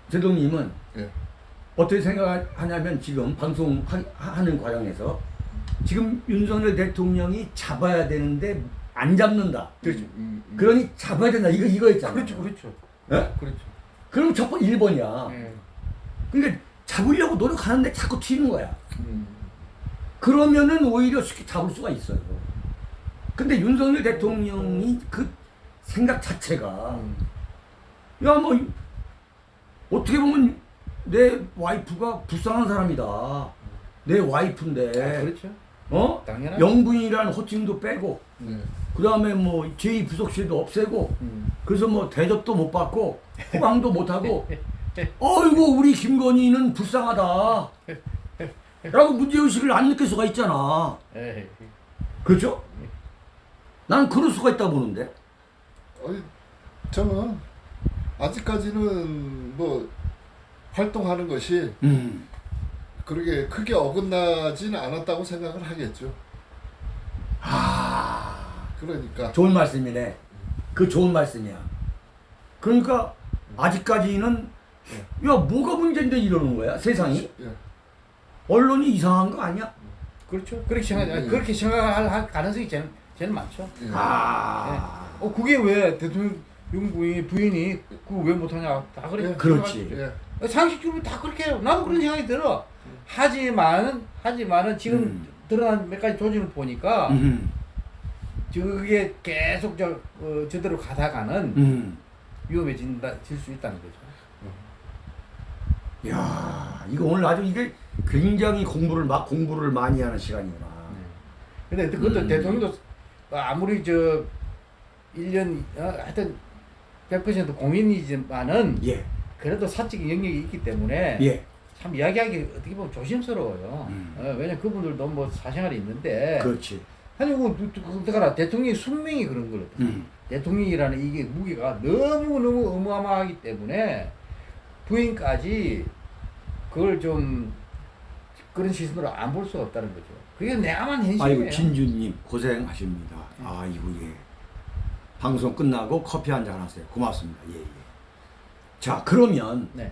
제동님은 예. 어떻게 생각하냐면 지금 방송하는 과정에서 지금 윤석열 대통령이 잡아야 되는데 안 잡는다. 그렇죠. 음, 음. 그러니 잡아야 된다. 이거 이거였잖아. 그렇죠, 그렇죠. 예? 그렇죠. 그럼 첫 번째 1번이야. 예. 그러니까 잡으려고 노력하는데 자꾸 튀는 거야. 음. 그러면은 오히려 쉽게 잡을 수가 있어요. 근데 윤석열 대통령이 그 생각 자체가 음. 야뭐 어떻게 보면 내 와이프가 불쌍한 사람이다. 내 와이프인데 아, 그렇죠. 어 당연하죠. 영분이라는 호칭도 빼고 네. 그 다음에 뭐 제2 부속실도 없애고 음. 그래서 뭐 대접도 못 받고 호강도 못 하고 어이구 우리 김건희는 불쌍하다. 라고 문제의식을 안 느낄 수가 있잖아. 예. 그렇죠? 난 그럴 수가 있다 보는데. 아니, 저는 아직까지는 뭐 활동하는 것이 음. 그렇게 크게 어긋나지는 않았다고 생각을 하겠죠. 아, 그러니까 좋은 말씀이네. 그 좋은 말씀이야. 그러니까 아직까지는 야 뭐가 문제인데 이러는 거야 세상이 예. 언론이 이상한 거 아니야? 그렇죠. 그렇게 생각, 음. 그렇게 생각할 할 가능성이 제일, 제일 많죠. 예. 아, 어, 그게 왜 대통령 부인, 부인이 그거 왜 못하냐. 다 그래. 예. 그렇지. 예. 상식적으로 다 그렇게 해요. 나도 그런 생각이 들어. 하지만, 하지만은 지금 음. 드러난 몇 가지 조짐을 보니까 음, 그게 계속 저, 어, 저대로 가다가는 음. 위험해진다, 질 수 있다는 거죠. 야, 이거 오늘 아주 이게 굉장히 공부를 막 공부를 많이 하는 시간이구나. 근데 그것도 음. 대통령도 아무리 저 1년, 어, 하여튼 100% 공인이지만은 예, 그래도 사적 영역이 있기 때문에 예, 참 이야기하기 어떻게 보면 조심스러워요. 음. 어, 왜냐면 그분들도 뭐 사생활이 있는데 그렇지. 아니 뭐 그러니까 대통령의 숙명이 그런 거거든. 음. 대통령이라는 이게 무게가 너무 너무 어마어마하기 때문에 부인까지 그걸 좀 그런 시선으로 안 볼 수가 없다는 거죠. 그게 내야만 현실이에요. 아이고 진주님 고생하십니다. 아이고 예. 방송 끝나고 커피 한 잔 하세요. 고맙습니다. 예 예. 자 그러면 네.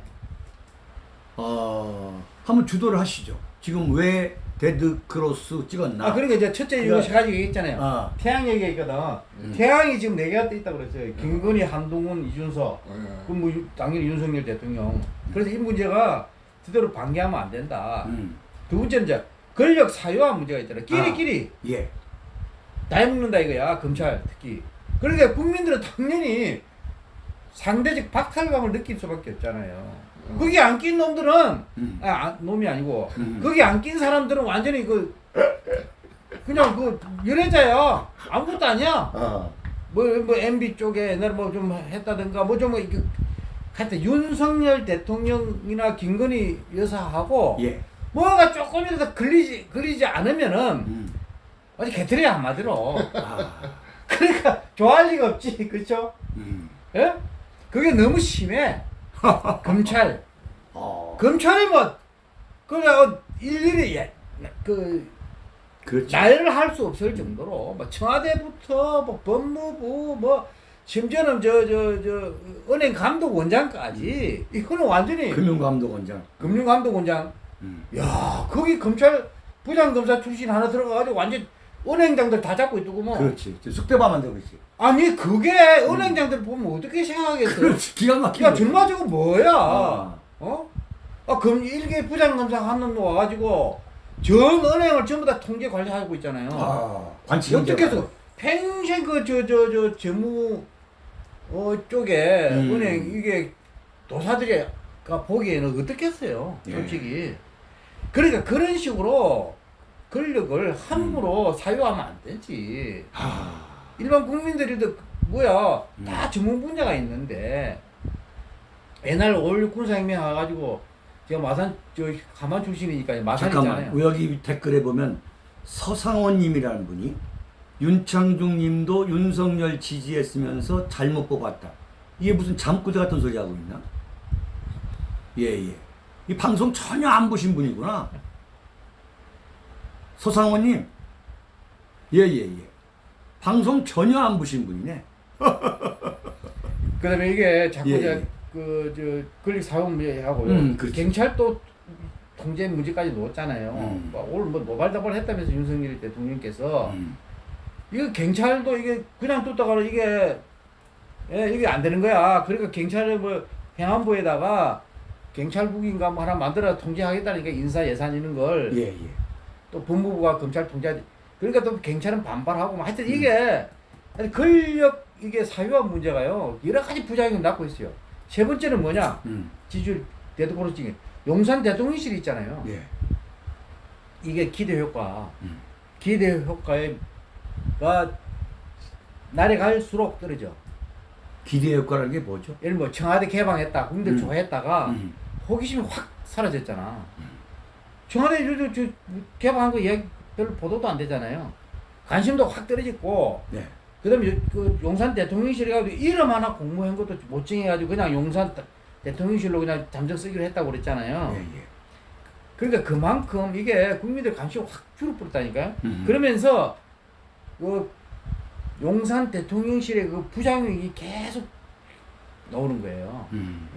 어 한번 주도를 하시죠. 지금 왜 데드 크로스 찍었나? 아 그러니까 이제 첫째 이거 가지고 있잖아요. 아, 태양 얘기가 있거든. 음. 태양이 지금 네 개가 떠 있다 그랬어요. 김건희, 한동훈, 이준석. 예. 그럼 뭐 유- 당연히 윤석열 대통령. 그래서 이 문제가 제대로 방기하면 안 된다. 음, 두 번째는 이제 권력 사유화 문제가 있잖아. 끼리끼리 예. 다 해먹는다 이거야. 검찰 특히. 그러니까 국민들은 당연히 상대적 박탈감을 느낄 수밖에 없잖아요. 거기 안 낀 놈들은 음, 아, 아, 놈이 아니고 음. 거기 안 낀 사람들은 완전히 그 그냥 그 연애자야. 아무것도 아니야. 아, 뭐, 뭐, MB 쪽에 옛날에 뭐 좀 했다든가, 뭐 좀, 이렇게, 하여튼 윤석열 대통령이나 김건희 여사하고, 예. 뭐가 조금이라도 걸리지, 걸리지 않으면은, 음, 아주 개털이야, 한마디로. 아, 그러니까, 좋아할 리가 없지, 그쵸? 음, 예? 그게 너무 심해. 검찰. 어, 검찰이 뭐, 그냥 일일이, 예, 그, 그렇지. 나열을 할 수 없을 정도로 뭐 청와대부터 뭐 법무부 뭐 심지어는 저 저 저 은행 감독 원장까지 이거는 완전히 금융감독 원장. 금융감독 원장 음, 야 거기 검찰 부장검사 출신 하나 들어가가지고 완전 은행장들 다 잡고 있더구 뭐 그렇지. 쑥대밥 만들고 있지. 아니 그게 은행장들 보면 어떻게 생각하겠어 그렇지. 기가 막히게. 야 정말 저거 뭐야 아. 어? 아, 그럼 일개 부장검사 한놈 와가지고 전 은행을 전부 다 통제 관리하고 있잖아요. 아, 관치 어떻게 해서 평생 그 저 저 저 재무 어 쪽에 음. 은행 이게 도사들이가 보기에는 어떻겠어요 예. 솔직히 그러니까 그런 식으로 권력을 함부로 사유하면 안 되지 아, 일반 국민들이도 뭐야 음. 다 전문 분야가 있는데 옛날 5.16 군사혁명 와가지고 제가 마산 저 가만 출신이니까 마산 잠깐만. 있잖아요 여기 댓글에 보면 서상원님이라는 분이 윤창중님도 윤석열 지지했으면서 잘못 뽑았다. 이게 무슨 잠꾸대 같은 소리 하고 있나? 예 예. 이 방송 전혀 안 보신 분이구나. 서상원님 예예 예. 방송 전혀 안 보신 분이네. 그다음에 이게 자꾸 예, 예. 그저 권력 사용하고요. 음, 그렇죠. 경찰도 통제 문제까지 놓았잖아요. 음. 뭐 오늘 뭐 노발다발 했다면서 윤석열 대통령께서 음. 이거 경찰도 이게 그냥 뒀다가는 이게 예, 이게 안 되는 거야. 그러니까 경찰을 뭐 행안부에다가 경찰국인가 뭐 하나 만들어 통제하겠다니까 인사 예산 있는 걸예 예. 또 법무부가 검찰 통제 그러니까 또 경찰은 반발하고 뭐 하여튼 이게 아니, 권력 이게 사유화 문제가요 여러 가지 부작용을 낳고 있어요. 세 번째는 뭐냐 음. 지지율 대도보로 중에 용산 대통령실 있잖아요. 예. 이게 기대 효과, 음. 기대 효과가 날이 갈수록 떨어져. 기대 효과라는 게 뭐죠? 예를 뭐 청와대 개방했다, 국민들 음. 좋아했다가 음. 호기심이 확 사라졌잖아. 청와대 저, 저, 저 개방한 거 이야기 별로 보도도 안 되잖아요. 관심도 확 떨어졌고, 네. 그다음에 요- 그 용산 대통령실에 가지고 이름 하나 공모한 것도 못 정해가지고 그냥 용산 대- 대통령실로 그냥 잠정 쓰기로 했다고 그랬잖아요. 예 예. 그러니까 그만큼 이게 국민들 관심이 확 줄어버렸다니까요. 음. 그러면서 그 용산 대통령실의 그 부작용이 계속 나오는 거예요. 음.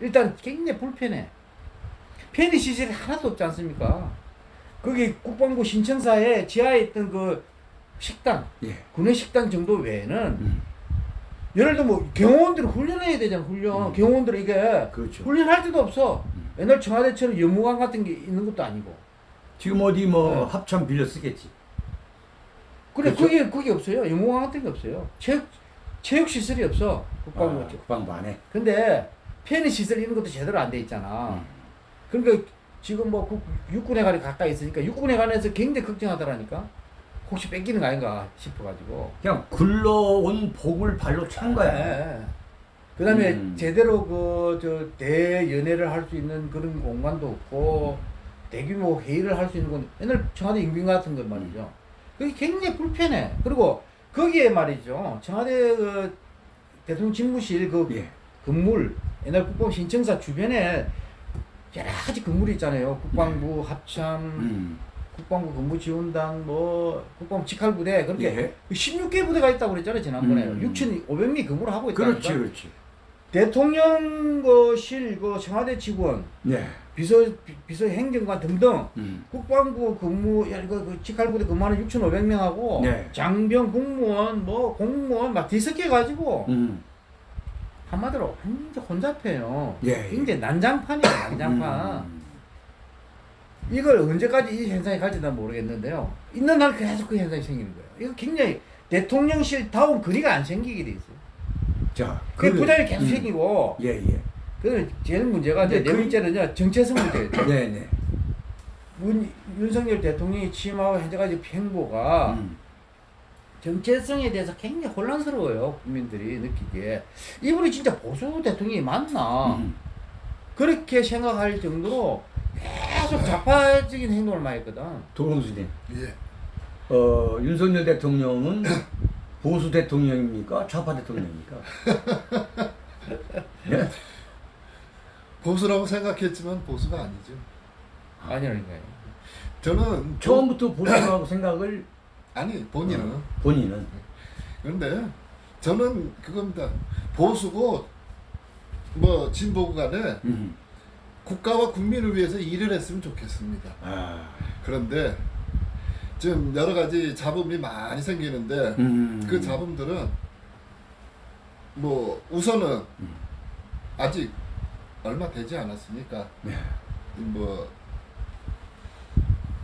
예. 일단 굉장히 불편해. 편의 시설이 하나도 없지 않습니까? 거기 국방부 신청사에 지하에 있던 그 식당, 예. 군내 식당 정도 외에는 음. 예를 들어 뭐 경호원들이 훈련해야 되잖아, 훈련. 음. 경호원들이 이게 그렇죠. 훈련할 데도 없어. 음. 옛날 청와대처럼 연무관 같은 게 있는 것도 아니고. 지금 어디 뭐 네. 합참 빌려 쓰겠지. 그래 그렇죠? 그게 그게 없어요. 연무관 같은 게 없어요. 체육 체육 시설이 없어. 국방부. 아, 국방부 안에. 근데 편의 시설 이런 것도 제대로 안 돼 있잖아. 음. 그러니까 지금 뭐 국- 육군회관이 가까이 있으니까 육군회관에서 굉장히 걱정하더라니까. 혹시 뺏기는 거 아닌가 싶어가지고. 그냥 굴러온 복을 발로 찬 거야. 예, 예. 그다음에 음. 제대로 그 저 대연회를 할 수 있는 그런 공간도 없고 대규모 회의를 할 수 있는 건 옛날 청와대迎賓 같은 것 말이죠. 그게 굉장히 불편해. 그리고 거기에 말이죠. 청와대 그 대통령 집무실 그 예. 건물 옛날 국방 신청사 주변에 여러 가지 건물이 있잖아요. 국방부 합참, 음. 국방부 근무지원단, 뭐 국방부 직할부대 그렇게 예. 16개 부대가 있다고 그랬잖아요 지난번에 음. 6,500명 근무를 하고 있다니까. 그렇지, 그렇지. 대통령실 그 청와대 직원, 네. 비서 비- 비서 행정관 등등 음. 국방부 근무 야 이거 그 직할부대 근무하는 6,500명하고 네. 장병 공무원 뭐 공무원 막 뒤섞여 가지고 음. 한마디로 완전 혼잡해요. 예, 예. 굉장히 난장판이에요, 난장판. 음. 이걸 언제까지 이 현상이 갈지 난 모르겠는데요. 있는 날 계속 그 현상이 생기는 거예요. 이거 굉장히 대통령실 다운 거리가 안 생기게 돼 있어요. 자, 그 부담이 계속 음. 생기고, 예, 예. 그 제일 문제가 이제 네 그- 번째는요, 정체성 문제예요. 네, 네. 문, 윤석열 대통령이 취임하고 현재까지 행보가 음. 정체성에 대해서 굉장히 혼란스러워요. 국민들이 느끼기에. 이분이 진짜 보수 대통령이 맞나? 음. 그렇게 생각할 정도로 계속 좌파적인 행동을 많이 했거든. 도봉수님, 예. 어, 윤석열 대통령은 보수 대통령입니까? 좌파 대통령입니까? 예? 보수라고 생각했지만 보수가 아니죠. 아니라니까요. 저는 처음부터 보수라고 생각을 아니 본인은 어, 본인은 그런데 저는 그겁니다. 보수고 뭐 진보고 간에 음. 국가와 국민을 위해서 일을 했으면 좋겠습니다. 아, 그런데 지금 여러 가지 잡음이 많이 생기는데 음. 그 잡음들은 뭐 우선은 음. 아직 얼마 되지 않았으니까 네. 뭐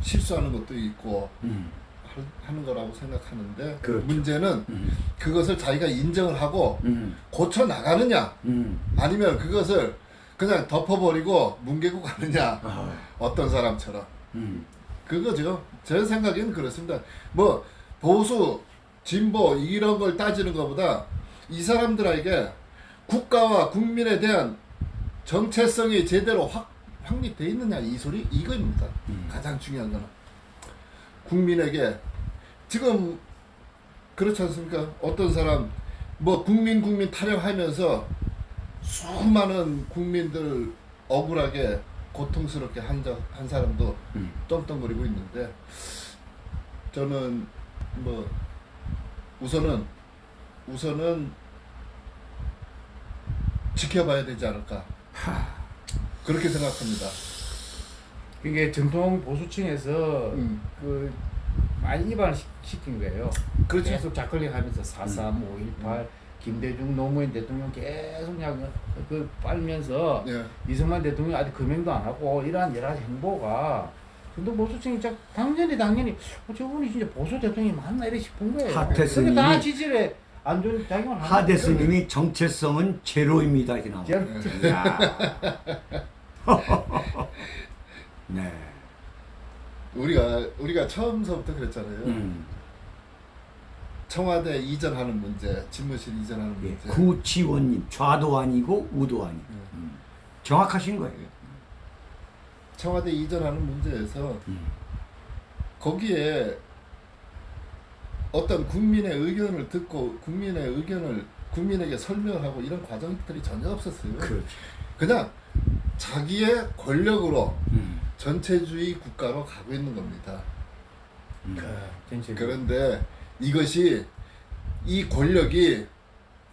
실수하는 것도 있고 음. 할- 하는 거라고 생각하는데 그렇죠. 문제는 음. 그것을 자기가 인정을 하고 음. 고쳐 나가느냐 음. 아니면 그것을 그냥 덮어버리고 뭉개고 가느냐 아, 어떤 사람처럼 음. 그거죠 제 생각에는 그렇습니다 뭐 보수 진보 이런 걸 따지는 것보다 이 사람들에게 국가와 국민에 대한 정체성이 제대로 확 확립돼 있느냐 이 소리 이거입니다 음. 가장 중요한 거는 국민에게 지금 그렇지 않습니까? 어떤 사람 뭐 국민 국민 타령하면서 수많은 국민들 억울하게 고통스럽게 한, 자, 한 사람도 음. 떵떵거리고 있는데 저는 뭐 우선은 우선은 지켜봐야 되지 않을까 그렇게 생각합니다. 이게 정통 보수층에서 음. 그 많이 입안을 시- 시킨 거예요. 그렇죠. 계속 작걸리하면서 4.3, 5.18, 김대중 노무현 대통령 계속 그 빨면서 예. 이승만 대통령 아직 금행도 안 하고 이러한 여러 가지 행보가 정통 보수층이 자, 당연히 당연히 어, 저분이 진짜 보수 대통령이 맞나 이래 싶은 거예요. 하태스님이- 다 지지에 안 좋은 작용을 하는 하대스님이 정체성은 제로입니다 이렇게 나와. 거예요. 야. 네. 우리가 우리가 처음서부터 그랬잖아요. 음. 청와대 이전하는 문제, 집무실 이전하는 예. 문제. 구치원님 좌도 아니고 우도 아니고 음. 정확하신 거예요. 청와대 이전하는 문제에서 음. 거기에 어떤 국민의 의견을 듣고 국민의 의견을 국민에게 설명하고 이런 과정들이 전혀 없었어요. 그렇죠. 그냥 자기의 권력으로 음. 전체주의 국가로 가고 있는 겁니다. 음. 전체 그런데 이것이 이 권력이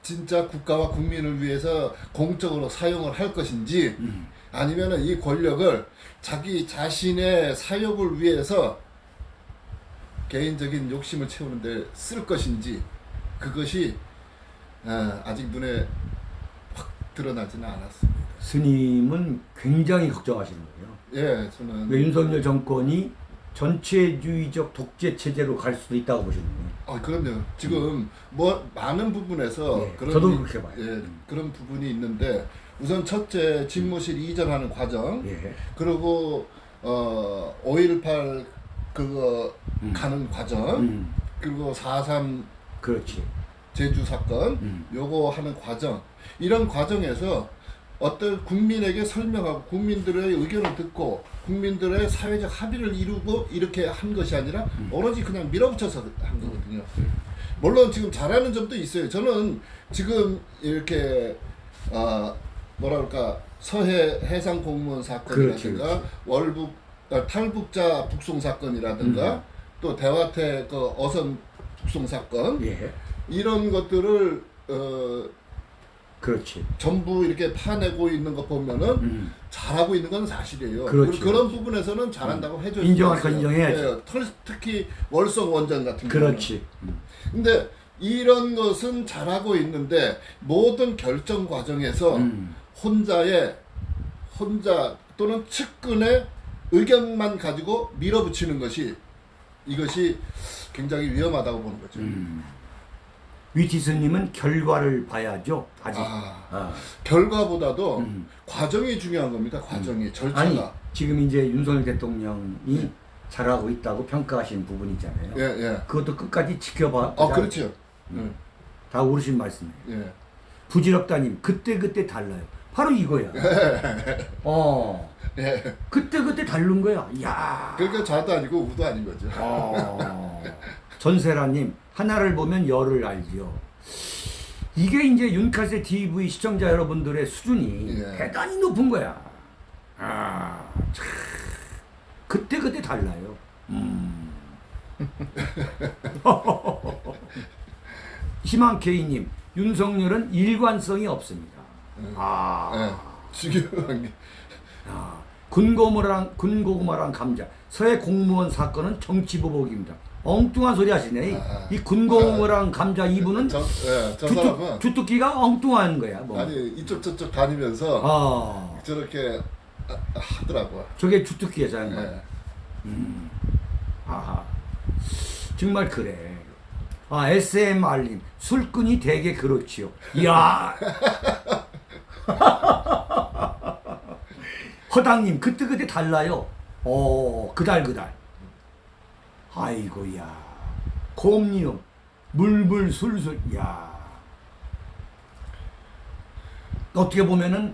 진짜 국가와 국민을 위해서 공적으로 사용을 할 것인지 음. 아니면은 이 권력을 자기 자신의 사욕을 위해서 개인적인 욕심을 채우는데 쓸 것인지 그것이 어, 아직 눈에 확 드러나지는 않았습니다. 스님은 굉장히 걱정하시는 거예요. 예, 저는 왜 윤석열 정권이 전체주의적 독재 체제로 갈 수도 있다고 보시는 거예요. 아 그럼요. 지금 뭐 많은 부분에서 예, 그런 저도 이- 그렇게 봐요. 예, 음. 그런 부분이 있는데 우선 첫째 집무실 이전하는 과정 예. 그리고 어 5.18 그거 음. 가는 과정 음. 그리고 4.3 그렇지. 제주 사건 음. 요거 하는 과정 이런 과정에서 어떤 국민에게 설명하고 국민들의 의견을 듣고 국민들의 사회적 합의를 이루고 이렇게 한 것이 아니라 음. 오로지 그냥 밀어붙여서 한 거거든요. 물론 지금 잘하는 점도 있어요. 저는 지금 이렇게 어 뭐라 그럴까 서해 해상 공무원 사건이라든가 그렇지, 그렇지. 월북 어, 탈북자 북송 사건이라든가 음. 또 대화태 그 어선 북송 사건 예. 이런 것들을 어 그렇지. 전부 이렇게 파내고 있는 거 보면은 음. 잘하고 있는 건 사실이에요. 그렇지, 그, 런 그렇지. 부분에서는 잘한다고 해줘야 인정할 건 인정해야지. 예, 털- 특히 월성 원전 같은 경우는. 그렇지. 음. 근데 이런 것은 잘하고 있는데 모든 결정 과정에서 음. 혼자의 혼자 또는 측근의 의견만 가지고 밀어붙이는 것이 이것이 굉장히 위험하다고 보는 거죠. 음. 위티스님은 결과를 봐야죠. 아직. 아, 아. 결과보다도 음. 과정이 중요한 겁니다. 과정이 절차가. 아니 지금 이제 윤석열 대통령이 잘하고 있다고 평가하시는 부분이잖아요. 예, 예. 그것도 끝까지 지켜봐. 아, 그렇죠. 음. 다 옳으신 말씀이에요. 예. 부질없다님 그때 그때 달라요. 바로 이거야. 어 예. 그때 그때 다른 거야. 야. 그러니까 좌도 아니고 우도 아닌 거죠. 어. 전세라님 하나를 보면 열을 알죠. 이게 이제 윤카세 TV 시청자 여러분들의 수준이 예. 대단히 높은 거야. 아, 참. 그때 그때 달라요. 음. 희망케이님 윤석열은 일관성이 없습니다. 아. 예. 중요한 게. 아, 군고구마랑 군고구마랑 감자 서해 공무원 사건은 정치 보복입니다. 엉뚱한 소리 하시네. 아. 이 군고구마랑 감자 이분은 저, 예, 저 주특, 주특기가 엉뚱한 거야. 뭐. 아니 이쪽 저쪽 다니면서 아, 저렇게 아, 하더라고요. 저게 주특기야, 저 양반. 예. 아하. 정말 그래. 아, SMR님, 술꾼이 되게 그렇지요. 이야. 허당님, 그때그때 달라요. 어, 그달, 그달. 아이고야. 곰니요. 물불 술술. 야. 어떻게 보면은,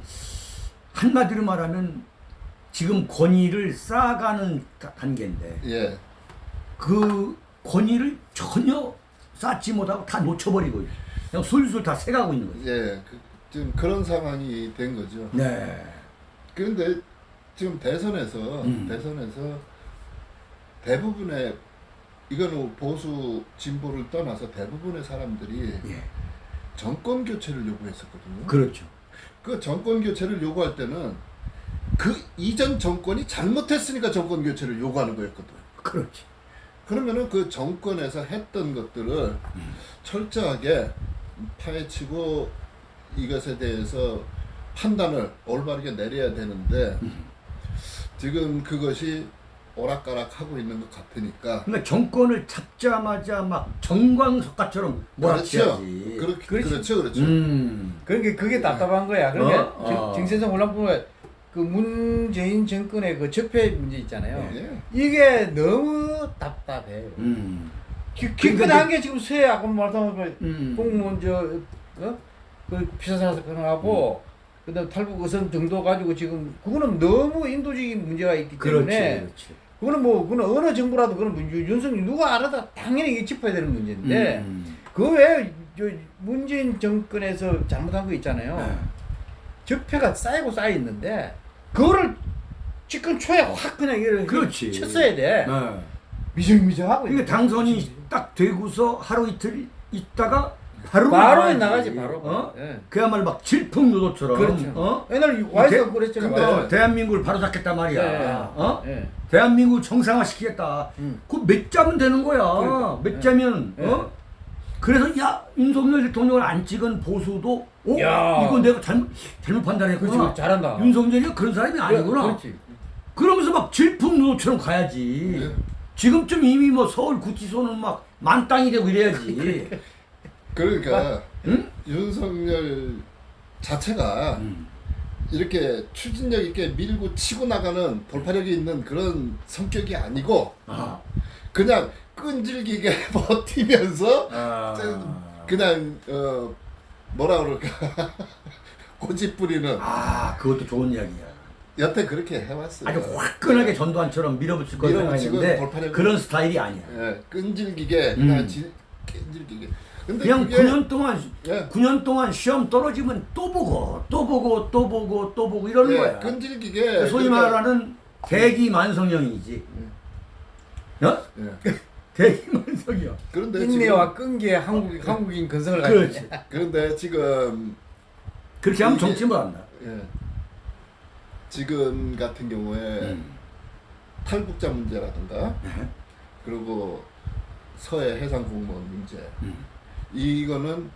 한마디로 말하면, 지금 권위를 쌓아가는 다- 단계인데, 예. 그 권위를 전혀 쌓지 못하고 다 놓쳐버리고. 그냥 술술 다 새가고 있는 거죠. 예. 그, 지금 그런 상황이 된 거죠. 네. 이거는 보수 진보를 떠나서 대부분의 사람들이 예. 정권 교체를 요구했었거든요. 그렇죠. 그 정권 교체를 요구할 때는 그 이전 정권이 잘못했으니까 정권 교체를 요구하는 거였거든. 그렇지. 그러면은 그 정권에서 했던 것들을 철저하게 파헤치고 이것에 대해서 판단을 올바르게 내려야 되는데 지금 그것이 오락가락 하고 있는 것 같으니까 그러니까 정권을 잡자마자 막 정광석가처럼 그렇죠. 몰아치야지. 그렇게, 그렇지. 그렇죠, 그렇죠. 음. 그게 그게 답답한 거야. 그러니까 어? 정- 어. 정세성 올라보면 그 문재인 정권의 그 적폐 문제 있잖아요. 예. 이게 너무 답답해요. 음. 기- 그러니까 기껏한 게 지금 쇠 아까 말했던 그 음. 공무원 저 어? 그 피사사 사건하고 그다음 탈북 의선 정도 가지고 지금 그거는 너무 인도적인 문제가 있기 그렇지. 때문에 그렇지. 그 거는 뭐 그거는 어느 정부라도 그런 문제 윤석열 누가 알아도 당연히 이게 짚어야 되는 문제인데 음. 그 외에 저 문재인 정권에서 잘못한 거 있잖아요. 네. 적폐가 쌓이고 쌓여 있는데 그거를 지금 초에 확 그냥 이를 그렇지. 쳤어야 돼. 네. 미정미정하고. 그러니까 있는 당선이. 딱 되고서 하루 이틀 있다가 바로 바로. 나가지 바로. 어? 예. 그야말로 막 질풍노도처럼. 그렇죠. 어? 옛날 와이스가 대- 그랬잖아요. 근데 와이스. 대한민국을 바로 잡겠단 말이야. 예, 예. 어? 예. 대한민국을 정상화 시키겠다. 음. 그몇 자면 되는 거야. 그러니까. 몇 자면 예. 어? 그래서 야 윤석열 대통령을 안 찍은 보수도 어? 야. 이거 내가 잘못 잘못 판단했구나. 그렇지. 잘한다. 윤석열이 그런 사람이 아니구나. 그렇지. 그러면서 막 질풍노도처럼 가야지. 예. 지금쯤 이미 뭐 서울 구치소는 막 만땅이 되고 이래야지. 그러니까 응? 윤석열 자체가 음. 이렇게 추진력 있게 밀고 치고 나가는 돌파력이 있는 그런 성격이 아니고 아. 그냥 끈질기게 버티면서 아. 그냥 어 뭐라 그럴까 고집 부리는 아, 그것도 좋은 이야기야. 여태 그렇게 해왔어요. 아주 화끈하게 전두환처럼 밀어붙일 거 밀어붙이고 생각했는데 돌파력을- 그런 스타일이 아니야. 예, 끈질기게 음. 끈질기게. 근데 그냥 그게 9년 동안 예. 9년 동안 시험 떨어지면 또 보고 또 보고 또 보고 또 보고 이러는 예, 거야. 끈질기게 소위 그러니까- 말하는 대기 만성형이지. 어? 예. 대기 만성형. 그런데 인내와 끈기에 한국 한국인 근성을 그렇지. 가지고. 그런데 지금 그렇게 하면 이게- 정치 못한다. 예. 지금 같은 경우에 음. 탈북자 문제라든가 네. 그리고 서해 해상 공무원 문제 음. 이거는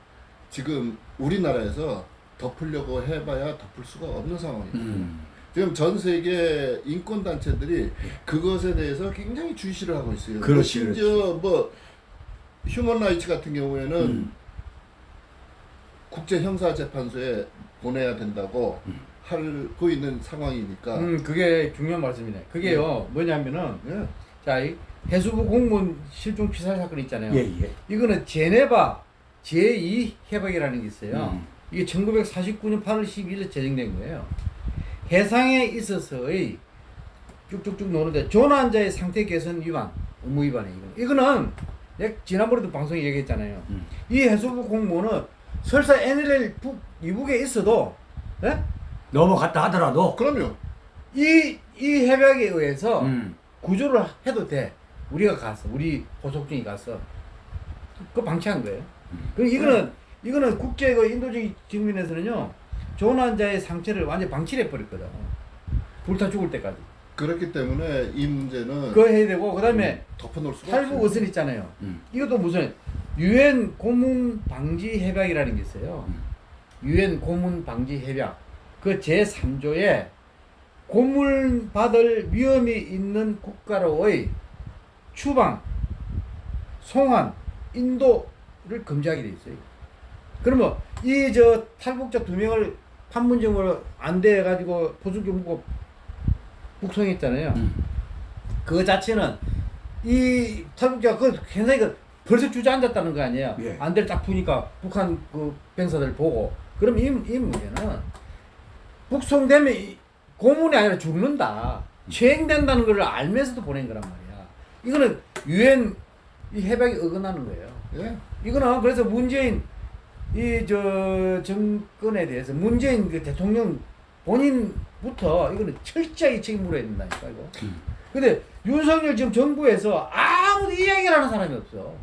지금 우리나라에서 덮으려고 해봐야 덮을 수가 없는 상황입니다. 음. 지금 전 세계 인권 단체들이 그것에 대해서 굉장히 주시를 하고 있어요. 뭐 그렇지, 심지어 뭐 휴먼 라이츠 같은 경우에는 음. 국제 형사 재판소에 보내야 된다고 음. 하고 있는 상황이니까. 음, 그게 중요한 말씀이네. 그게요, 뭐냐면은, 예. 자, 이 해수부 공무원 실종 피살 사건 있잖아요. 예, 예. 이거는 제네바 제2 협약이라는 게 있어요. 음. 이게 1949년 8월 12일에 제정된 거예요. 해상에 있어서의 쭉쭉쭉 노는데 조난자의 상태 개선 위반, 의무 위반에 이거. 이거는 내가 지난번에도 방송에 얘기했잖아요. 음. 이 해수부 공무원은 설사 NLL 북 이북에 있어도 예? 넘어갔다 하더라도 그럼요. 이, 이 협약에 의해서 음. 구조를 해도 돼. 우리가 가서, 우리 보석중이 가서. 그거 방치한 거예요. 그럼 이거는, 이거는 국제 그 인도주의 측면에서는요, 조난자의 상처를 완전 방치를 해버렸거든. 불타 죽을 때까지. 그렇기 때문에 이 문제는 그거 해야 되고, 그 다음에 덮어놓을 수가 탈북. 의선 있잖아요. 음. 이것도 무슨, 유엔 고문 방지 협약이라는 게 있어요. 음. 유엔 고문 방지 협약. 그 제 3조에 고문 받을 위험이 있는 국가로의 추방, 송환, 인도 를 금지하게 돼 있어요. 그러면 이 저 탈북자 두 명을 판문점으로 안대해 가지고 포수경무고 북송했잖아요. 음. 그 자체는 이 탈북자 그 굉장히 그 벌써 주저앉았다는 거 아니에요. 예. 안대를 딱 푸니까 북한 그 병사들 보고 그럼 이, 이 문제는 북송되면 이 고문이 아니라 죽는다. 추행된다는 걸 알면서도 보낸 거란 말이야. 이거는 유엔 이 협약이 어긋나는 거예요. 예. 이거는 그래서 문재인 이 저 정권에 대해서 문재인 그 대통령 본인부터 이거는 철저하게 책임 물어야 된다니까 이거. 음. 근데 윤석열 지금 정부에서 아무도 이야기를 하는 사람이 없어.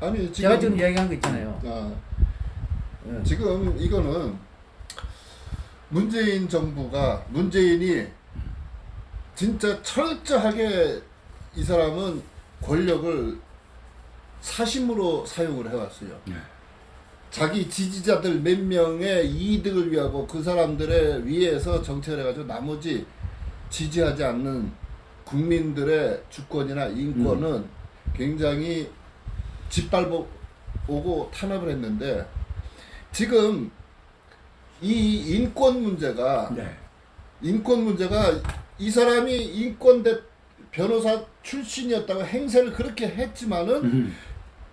아니 제가 지금 지금 이야기한 거 있잖아요. 아, 예. 지금 이거는 문재인 정부가 문재인이 진짜 철저하게 이 사람은 권력을 사심으로 사용을 해왔어요. 네. 자기 지지자들 몇 명의 이득을 위하고 그 사람들의 위해서 정책을 해가지고 나머지 지지하지 않는 국민들의 주권이나 인권은 굉장히 짓밟아오고 탄압을 했는데 지금 이 인권 문제가 네. 인권 문제가 이 사람이 인권 대 변호사 출신이었다고 행세를 그렇게 했지만은 음.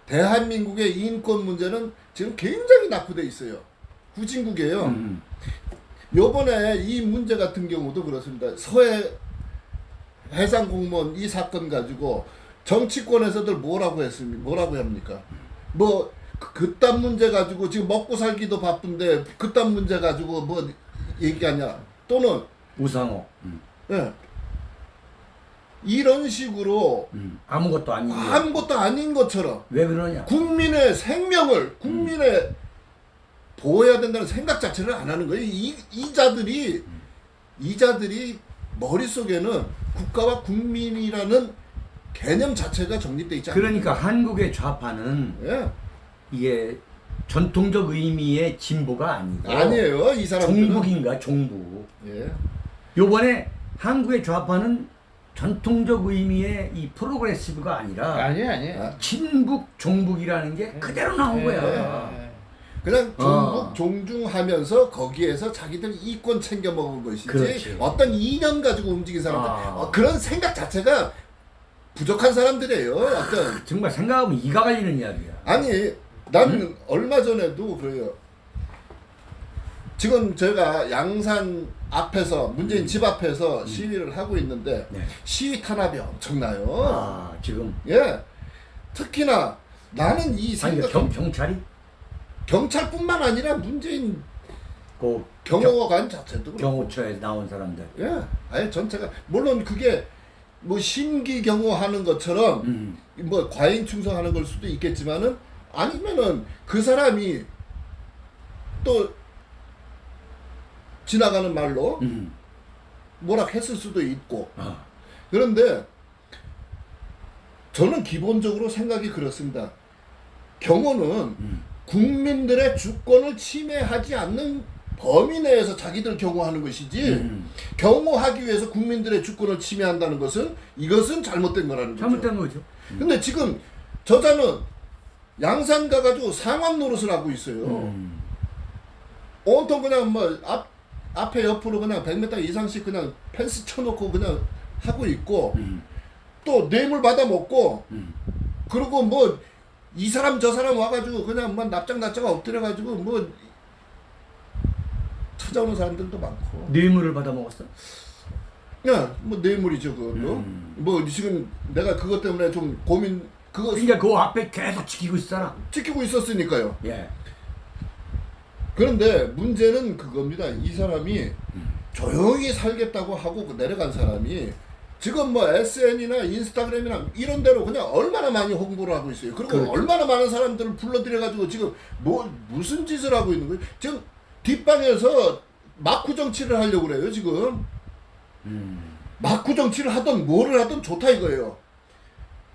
대한민국의 인권 문제는 지금 굉장히 낙후돼 있어요. 후진국이에요. 음. 요번에 이 문제 같은 경우도 그렇습니다. 서해 해상 공무원 이 사건 가지고 정치권에서들 뭐라고 했습니까? 뭐라고 합니까? 뭐 그- 그딴 문제 가지고 지금 먹고 살기도 바쁜데 그딴 문제 가지고 뭐 얘기하냐? 또는 우상호. 음. 예. 이런 식으로 음. 아무것도 아닌 거. 아무것도 아닌 것처럼 왜 그러냐? 국민의 생명을 국민의 보호해야 된다는 생각 자체를 안 하는 거예요. 이 이자들이 이자들이 머릿속에는 국가와 국민이라는 개념 자체가 정립돼 있지 않아요. 그러니까 한국의 좌파는 예. 이게 전통적 의미의 진보가 아니고 아니에요. 이 사람들은 종북인가 종북. 예. 요번에 한국의 좌파는 전통적 의미의 이 프로그레시브가 아니라 아니에요, 아니에요. 아, 친북 종북이라는 게 그대로 나온 예, 거야. 예, 예. 그냥 종북 어. 종중하면서 거기에서 자기들 이권 챙겨 먹은 것이지 그렇지. 어떤 이념 가지고 움직인 사람들 아. 어, 그런 생각 자체가 부족한 사람들이에요. 어떤 정말 생각하면 이가 갈리는 이야기야. 아니 나는 얼마 전에도 그래요. 지금 제가 양산 앞에서 문재인 집 앞에서 시위를 하고 있는데 네. 시위 탄압이 엄청나요. 아 지금 예. 특히나 나는 이 아니 생각 경, 경찰이 경찰뿐만 아니라 문재인 그 경호관 자체도. 경호처에 나온 사람들. 예. 아예 전체가 물론 그게 뭐 심기 경호하는 것처럼 음. 뭐 과잉 충성하는 걸 수도 있겠지만은 아니면은 그 사람이 또 지나가는 말로 음. 뭐라 했을 수도 있고 아. 그런데 저는 기본적으로 생각이 그렇습니다. 경호는 음. 국민들의 주권을 침해하지 않는 범위 내에서 자기들 경호하는 것이지 음. 경호하기 위해서 국민들의 주권을 침해한다는 것은 이것은 잘못된 거라는 거죠. 잘못된 거죠. 근데 지금 저자는 양산 가가지고 상암 노릇을 하고 있어요. 음. 온통 그냥 뭐 앞, 앞에 옆으로 그냥 100m 이상씩 그냥 펜스 쳐놓고 그냥 하고 있고 음. 또 뇌물 받아 먹고 음. 그리고 뭐 이 사람 저 사람 와가지고 그냥 뭐 납작 납작 엎드려가지고 뭐 찾아오는 사람들도 많고 뇌물을 받아 먹었어? 야 뭐 뇌물이죠 그것도 음. 뭐 지금 내가 그것 때문에 좀 고민 그거 그러니까 그 앞에 계속 지키고 있잖아. 지키고 있었으니까요 예. 그런데 문제는 그겁니다. 이 사람이 조용히 살겠다고 하고 그 내려간 사람이 지금 뭐 SN이나 인스타그램이나 이런 데로 그냥 얼마나 많이 홍보를 하고 있어요. 그리고 그렇죠. 얼마나 많은 사람들을 불러들여가지고 지금 뭐 무슨 짓을 하고 있는 거예요. 지금 뒷방에서 마쿠 정치를 하려고 그래요. 지금 음. 마쿠 정치를 하던 뭐를 하던 좋다 이거예요.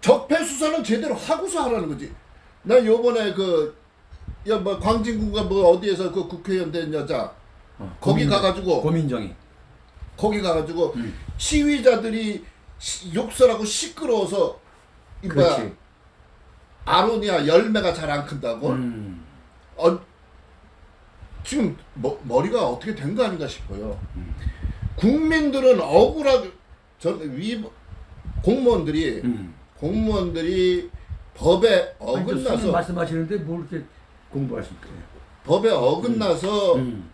적폐 수사는 제대로 하고서 하라는 거지. 나 요번에 그, 야, 뭐, 광진구가 뭐 어디에서 그 국회의원 된 여자, 어, 거기 고민정- 가가지고, 고민정이. 거기 가가지고, 음. 시위자들이 시- 욕설하고 시끄러워서, 이 뭐야, 그렇지. 아로니아 열매가 잘 안 큰다고? 음. 어, 지금 머, 머리가 어떻게 된 거 아닌가 싶어요. 음. 국민들은 억울하게, 전, 위, 공무원들이, 음. 공무원들이 법에 아니, 어긋나서 말씀하시는데 뭘 이렇게 공부하십니까? 법에 어긋나서 음.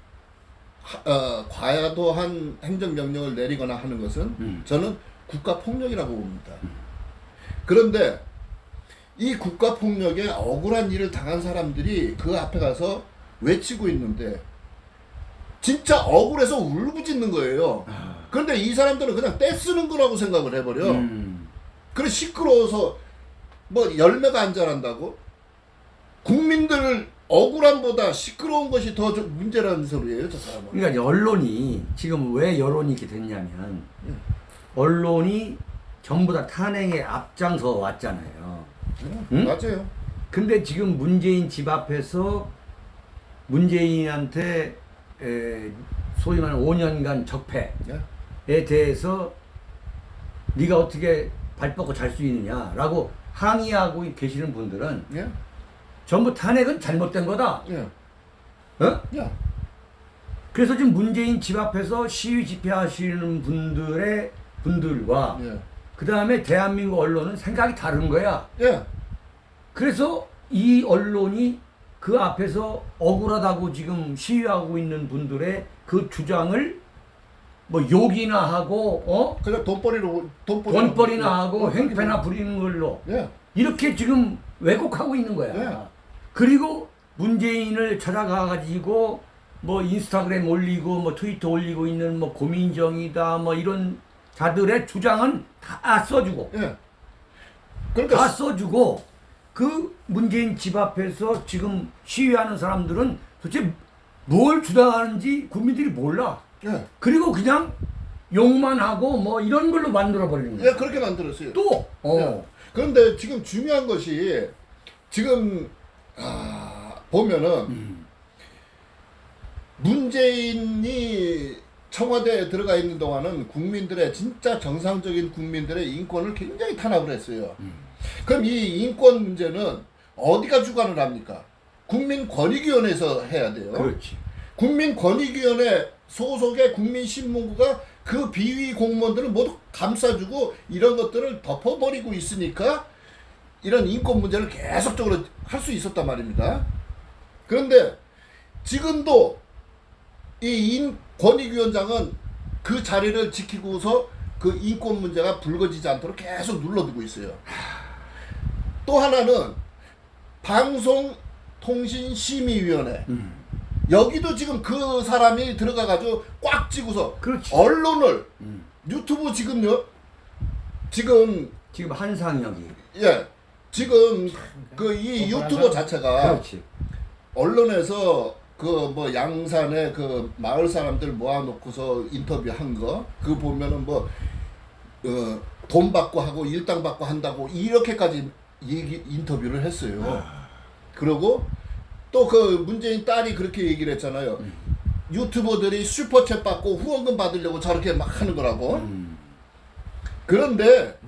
하- 어, 과도한 행정명령을 내리거나 하는 것은 음. 저는 국가 폭력이라고 봅니다. 그런데 이 국가 폭력에 억울한 일을 당한 사람들이 그 앞에 가서 외치고 있는데 진짜 억울해서 울부짖는 거예요. 그런데 이 사람들은 그냥 떼쓰는 거라고 생각을 해버려. 음. 그래 시끄러워서 뭐 열매가 안 자란다고? 국민들 억울함보다 시끄러운 것이 더좀 문제라는 소리예요, 저 사람은. 그러니까 언론이 지금 왜 여론이 이렇게 됐냐면 음. 언론이 전부 다 탄핵에 앞장서 왔잖아요. 응? 응? 맞아요. 근데 지금 문재인 집 앞에서 문재인한테 에, 소위 말하는 5년간 적폐에 예. 대해서 네가 어떻게 발 뻗고 잘 수 있느냐라고 항의하고 계시는 분들은 예. 전부 탄핵은 잘못된 거다. 예. 어? 야. 그래서 지금 문재인 집 앞에서 시위 집회하시는 분들의 분들과 예. 그 다음에 대한민국 언론은 생각이 다른 거야. 예. 그래서 이 언론이 그 앞에서 억울하다고 지금 시위하고 있는 분들의 그 주장을 뭐 욕이나 하고 어 그냥 돈벌이로 돈벌이 돈벌이나 하고 횡패나 부리는 걸로 예. 이렇게 지금 왜곡하고 있는 거야. 네. 그리고 문재인을 찾아가 가지고 뭐 인스타그램 올리고 뭐 트위터 올리고 있는 뭐 고민정이다 뭐 이런 자들의 주장은 다 써주고 예. 그러니까 다 써주고 그 문재인 집 앞에서 지금 시위하는 사람들은 도대체 뭘 주장하는지 국민들이 몰라. 예. 그리고 그냥 욕만 하고 뭐 이런 걸로 만들어 버리는 거야. 예, 그렇게 만들었어요. 또 어. 예. 그런데 지금 중요한 것이 지금 아, 보면은 음. 문재인이 청와대에 들어가 있는 동안은 국민들의 진짜 정상적인 국민들의 인권을 굉장히 탄압을 했어요. 음. 그럼 이 인권 문제는 어디가 주관을 합니까? 국민권익위원회에서 해야 돼요. 그렇지. 국민권익위원회 소속의 국민신문고가 그 비위 공무원들을 모두 감싸주고 이런 것들을 덮어버리고 있으니까 이런 인권 문제를 계속적으로 할 수 있었단 말입니다. 그런데 지금도 이 인, 권익위원장은 그 자리를 지키고서 그 인권 문제가 불거지지 않도록 계속 눌러두고 있어요. 또 하나는 방송통신심의위원회 음. 여기도 지금 그 사람이 들어가가지고 꽉 찌고서 그렇지. 언론을 음. 유튜브 지금요 지금 지금 한상혁이. 예 지금 그이 뻔뻔한 유튜버. 자체가 그렇지. 언론에서 그 뭐 양산에 그 마을 사람들 모아놓고서 인터뷰한 거 그 보면은 뭐 어, 돈 받고 하고 일당 받고 한다고 이렇게까지 얘기 인터뷰를 했어요. 그리고 또 그 문재인 딸이 그렇게 얘기를 했잖아요. 유튜버들이 슈퍼챗 받고 후원금 받으려고 저렇게 막 하는 거라고. 음. 그런데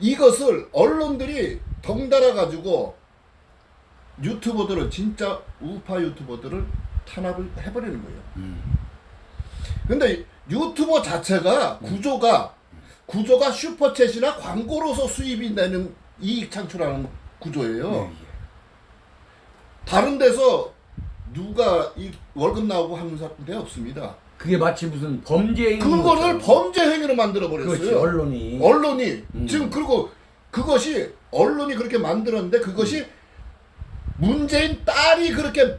이것을 언론들이 덩달아 가지고 유튜버들을 진짜 우파 유튜버들을 탄압을 해버리는 거예요. 음. 근데 유튜버 자체가 구조가 구조가 슈퍼챗이나 광고로서 수입이 되는 이익 창출하는 구조예요. 예, 예. 다른 데서 누가 이 월급 나오고 하는 사람들 없습니다. 그게 마치 무슨 범죄인 그거를 범죄 행위로 만들어 그렇지 버렸어요. 언론이 언론이 음. 지금 그리고 그것이 언론이 그렇게 만들었는데 그것이 문재인 딸이 그렇게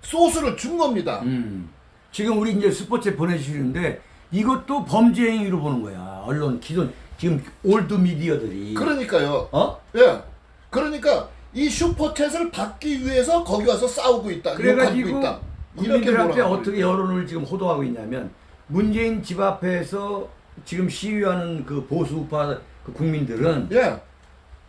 소스를 준 겁니다. 음. 지금 우리 이제 슈퍼챗 보내주시는데 이것도 범죄 행위로 보는 거야 언론 기존 지금 old media들이 그러니까요. 어 예. 그러니까 이 슈퍼챗을 받기 위해서 거기 와서 싸우고 있다. 그래가지고 있다. 국민들한테 몰아가고 어떻게 여론을 지금 호도하고 있냐면 문재인 집 앞에서 지금 시위하는 그 보수파 그 국민들은 예.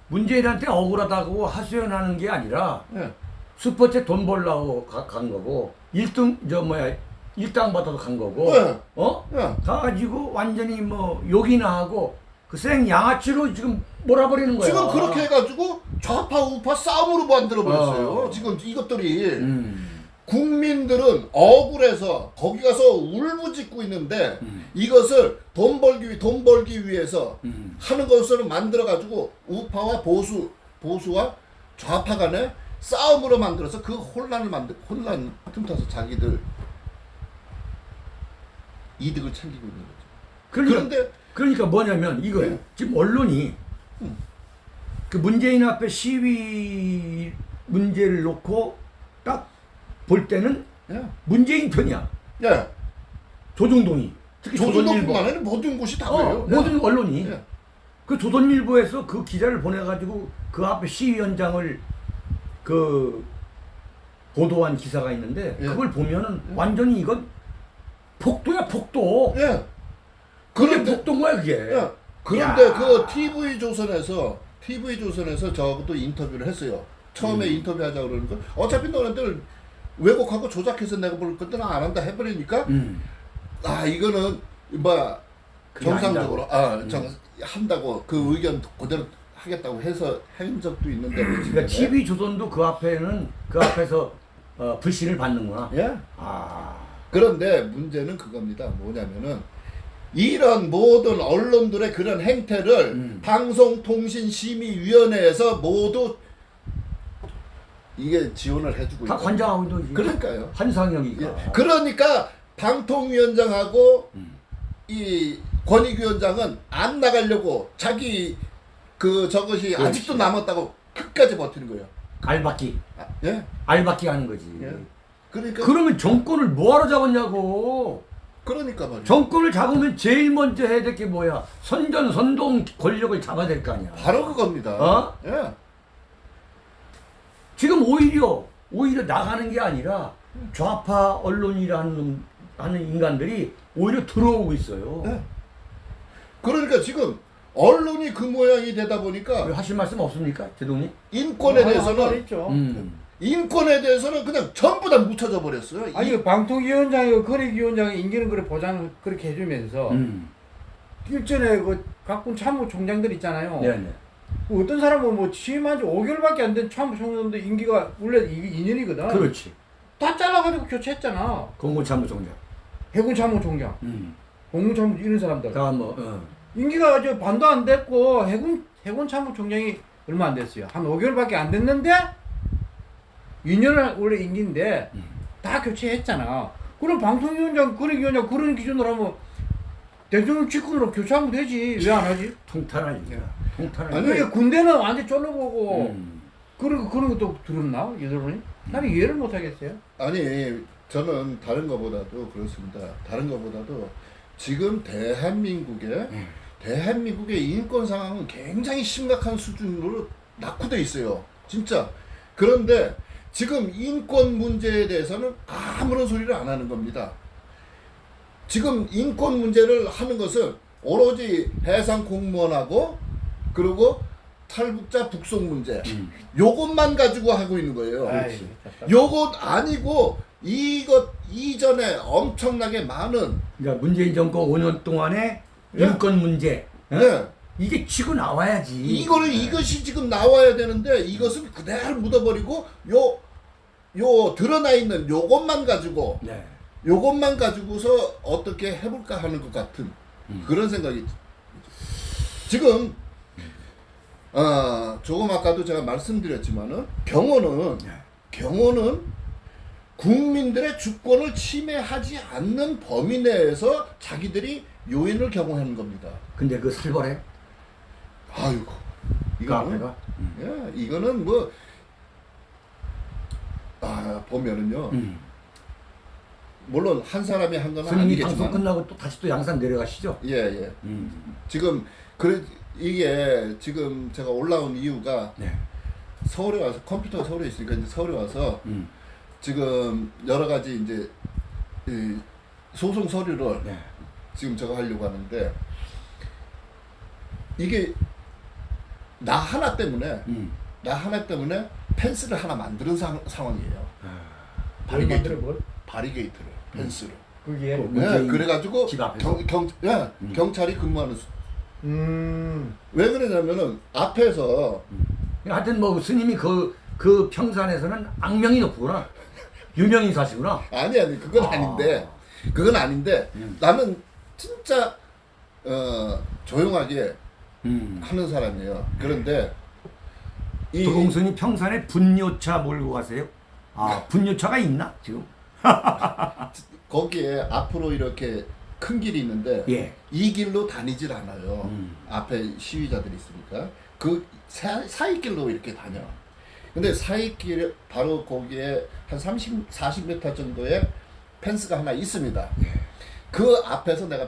문재인한테 억울하다고 하소연하는 게 아니라 예. 슈퍼챗 돈 벌라고 가, 간 거고 일등저 뭐야 일당 받아서 간 거고 네. 어 예. 가가지고 완전히 뭐 욕이나 하고 그생 양아치로 지금 몰아버리는 거야. 지금 그렇게 해가지고 좌파 우파 싸움으로 만들어 버렸어요. 어. 지금 이것들이 음. 국민들은 억울해서 거기 가서 울부짖고 있는데 음. 이것을 돈 벌기 위- 돈 벌기 위해서 음. 하는 것으로 만들어 가지고 우파와 보수 보수와 좌파 간의 싸움으로 만들어서 그 혼란을 만들 혼란 틈타서 자기들 이득을 챙기고 있는 거죠. 그러니까, 그런데 그러니까 뭐냐면 이거예요. 네. 지금 언론이 음. 그 문재인 앞에 시위 문제를 놓고 딱 볼 때는 예. 문재인 편이야. 예. 조중동이. 특히 조선일보. 조선일보뿐만 아니라 모든 곳이 다 어, 그래요. 모든 언론이. 예. 그 조선일보에서 그 기자를 보내가지고 그 앞에 시위 현장을 그 보도한 기사가 있는데 예. 그걸 보면은 완전히 이건 폭도야 폭도. 예. 그게 폭도인 거야 그게. 예. 그런데 야. 그 TV 조선에서 TV 조선에서 저하고도 인터뷰를 했어요. 처음에 음. 인터뷰하자 그러는 거 어차피 너네들 왜곡하고 조작해서 내가 볼 건데 안 한다 해버리니까 음. 아 이거는 뭐 정상적으로 아 음. 정, 한다고 그 의견 그대로 하겠다고 해서 한 적도 있는데 그러니까 TV 조선도 그 앞에는 그 앞에서 어, 불신을 받는구나. 예 아. 그런데 문제는 그겁니다 뭐냐면은 이런 모든 언론들의 그런 행태를 음. 방송통신심의위원회에서 모두 이게 지원을 해주고 다 있다. 관장하고 있는 그러니까요. 한상혁이가. 예. 그러니까 방통위원장하고 음. 이 권익위원장은 안 나가려고 자기 그 저것이 그렇지. 아직도 남았다고 끝까지 버티는 거예요. 알박기. 아, 예? 알박기 하는 거지. 예. 그러니까 그러면 정권을 뭐하러 잡았냐고. 그러니까 말이야. 정권을 잡으면 제일 먼저 해야 될 게 뭐야? 선전 선동 권력을 잡아야 될 거 아니야. 바로 그겁니다. 어? 예. 지금 오히려 오히려 나가는 게 아니라 좌파 언론이라는 놈- 하는 인간들이 오히려 들어오고 있어요. 예. 그러니까 지금 언론이 그 모양이 되다 보니까 왜 하실 말씀 없습니까, 제동님? 인권에 할 대해서는 있죠. 음. 인권에 대해서는 그냥 전부 다 묻혀져 버렸어요. 아니 그 방통위원장이 거래위원장이 임기는 그래 보장 그렇게 해주면서 음. 일전에 그 각군 참모총장들 있잖아요. 네네. 그 어떤 사람은 뭐 취임한 지 5개월밖에 안 된 참모총장도 임기가 원래 2년이거든. 그렇지. 다 잘라가지고 교체했잖아. 공무참모총장. 해군 참모총장, 음. 공군 참모 이런 사람들. 다 뭐. 어. 임기가 저 반도 안 됐고 해군 해군 참모총장이 얼마 안 됐어요. 한 5개월밖에 안 됐는데 2년을 원래 임기인데 음. 다 교체했잖아. 그럼 방통위원장, 거래위원장 그런 기준으로 하면 대통령 직권으로 교체하면 되지. 왜 안 하지? 일이 아니, 일. 이게 군대는 완전 쫄러보고 음. 그런 그런 것도 들었나 여러분이? 나는 이해를 못 하겠어요. 아니 저는 다른 것보다도 그렇습니다. 다른 것보다도 지금 대한민국의 음. 대한민국의 인권 상황은 굉장히 심각한 수준으로 낙후돼 있어요. 진짜. 그런데 지금 인권 문제에 대해서는 아무런 소리를 안 하는 겁니다. 지금 인권 문제를 하는 것은 오로지 해상 공무원하고 그리고 탈북자 북송 문제 음. 요것만 가지고 하고 있는 거예요. 아이, 요것 아니고 이것 이전에 엄청나게 많은 그러니까 문재인 정권 5년 동안의 예. 인권 문제. 어? 네. 이게 치고 나와야지. 이거를 이것이 지금 나와야 되는데 이것은 그대로 묻어버리고 요 요 드러나 있는 요것만 가지고 네. 요것만 가지고서 어떻게 해볼까 하는 것 같은 음. 그런 생각이 지금 어 조금 아까도 제가 말씀드렸지만은 경호는 네. 경호는 국민들의 주권을 침해하지 않는 범위 내에서 자기들이 요인을 경호하는 겁니다. 근데 그 살벌해. 아이고 그 이거는. 음. 예, 이거는 뭐 아, 보면은요. 음. 물론 한 사람이 한건 스님이 방송 아니겠지만 끝나고 또 다시 또 양산 내려가시죠. 예, 예. 음. 지금 그래 이게 지금 제가 올라온 이유가 네. 서울에 와서 컴퓨터가 서울에 있으니까 이제 서울에 와서 음. 지금 여러 가지 이제 이 소송 서류를 네. 지금 저거 하려고 하는데 이게 나 하나 때문에 음. 나 하나 때문에 펜스를 하나 만드는 상, 상황이에요. 아, 뭘 만들어 뭘? 바리게이트를 펜스를. 그게 그 네, 그래가지고? 경, 경, 예, 음. 경찰이 근무하는 수. 음. 왜 그러냐면은 앞에서 하여튼 뭐 스님이 그, 그 평산에서는 악명이 높구나. 유명인 사시구나. 아니 아니 그건 아. 아. 닌데 그건 아닌데 음. 나는 진짜 어, 조용하게 음. 하는 사람이에요. 그런데 이 도공순이 평산에 분뇨차 몰고 가세요? 아, 분뇨차가 있나 지금? 거기에 앞으로 이렇게 큰 길이 있는데 예. 이 길로 다니질 않아요. 음. 앞에 시위자들이 있으니까 그 사, 사이길로 이렇게 다녀. 근데 사이길 바로 거기에 한 30, 40m 정도의 펜스가 하나 있습니다. 그 앞에서 내가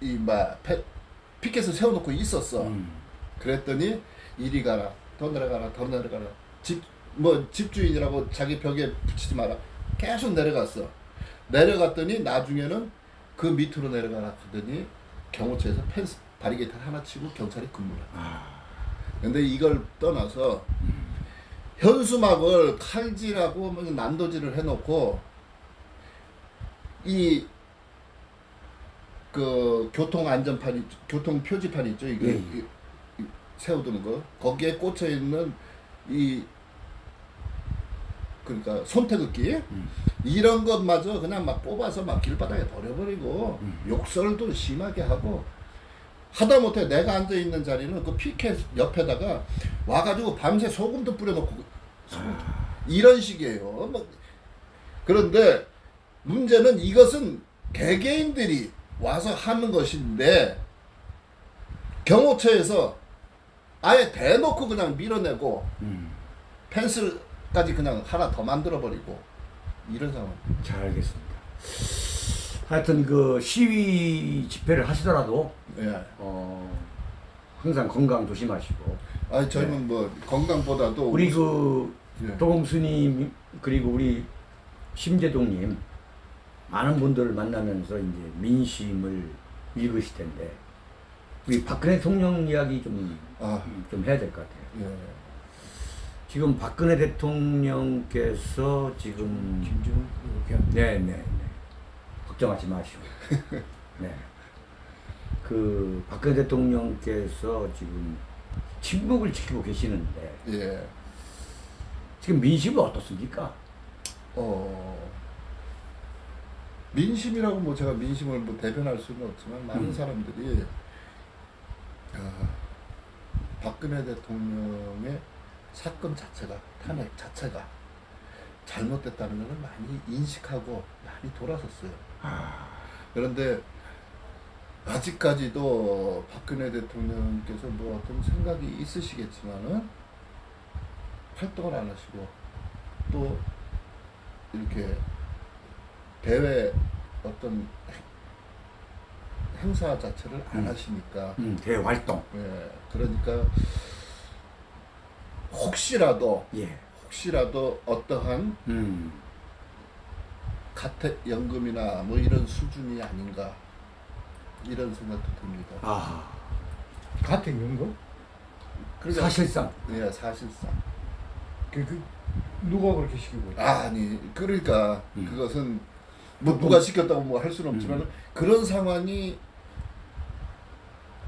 이막 피켓을 세워놓고 있었어. 음. 그랬더니 이리 가라, 더 내려가라, 더 내려가라. 집 뭐 집주인이라고 자기 벽에 붙이지 마라. 계속 내려갔어. 내려갔더니 나중에는 그 밑으로 내려가라 하더니 경호처에서 펜스 바리게이트 하나 치고 경찰이 근무를. 해. 아, 근데 이걸 떠나서 현수막을 칼질하고 뭐 난도질을 해놓고 이 그 교통 안전판 있- 교통 표지판 있죠 이거 예, 예. 세워두는 거 거기에 꽂혀 있는 이 그러니까 손태극기 음. 이런 것마저 그냥 막 뽑아서 막 길바닥에 버려버리고 음. 욕설도 심하게 하고 하다못해 내가 앉아 있는 자리는 그 피켓 옆에다가 와가지고 밤새 소금도 뿌려놓고 소금. 이런 식이에요. 뭐 그런데 문제는 이것은 개개인들이 와서 하는 것인데 경호처에서 아예 대놓고 그냥 밀어내고 음. 펜스 까지 그냥 하나 더 만들어 버리고 이런 상황. 잘 알겠습니다. 하여튼 그 시위 집회를 하시더라도 예. 어, 항상 건강 조심하시고 아 저희는 뭐 건강보다도 우리 그 예. 도봉스님 그리고 우리 심재동님 많은 분들을 만나면서 이제 민심을 읽으실 텐데 우리 박근혜 대통령 이야기 좀, 아좀 해야 될 것 같아요. 예. 지금 박근혜 대통령께서 지금 김정은 이렇게 네, 네, 네. 걱정하지 마시고. 네. 그 박근혜 대통령께서 지금 침묵을 지키고 계시는데 예. 지금 민심은 어떻습니까? 어 민심이라고 뭐 제가 민심을 뭐 대변할 수는 없지만 많은 음. 사람들이 아, 박근혜 대통령의 사건 자체가 탄핵 자체가 잘못됐다는 것을 많이 인식하고 많이 돌아섰어요. 아, 그런데 아직까지도 박근혜 대통령께서 뭐 어떤 생각이 있으시겠지만은 활동을 안 하시고 또 이렇게 대외 어떤 행- 행사 자체를 안 음. 하시니까 음, 대활동. 예 그러니까 혹시라도 예. 혹시라도 어떠한 음. 가택 연금이나 뭐 이런 수준이 아닌가 이런 생각도 듭니다. 아, 같은 연금? 그러니까 사실상 예 사실상 그, 그 누가 그렇게 시키고 있다? 아니 그러니까 음. 그것은 뭐 누가 시켰다고 뭐 할 수는 없지만 은 그런 상황이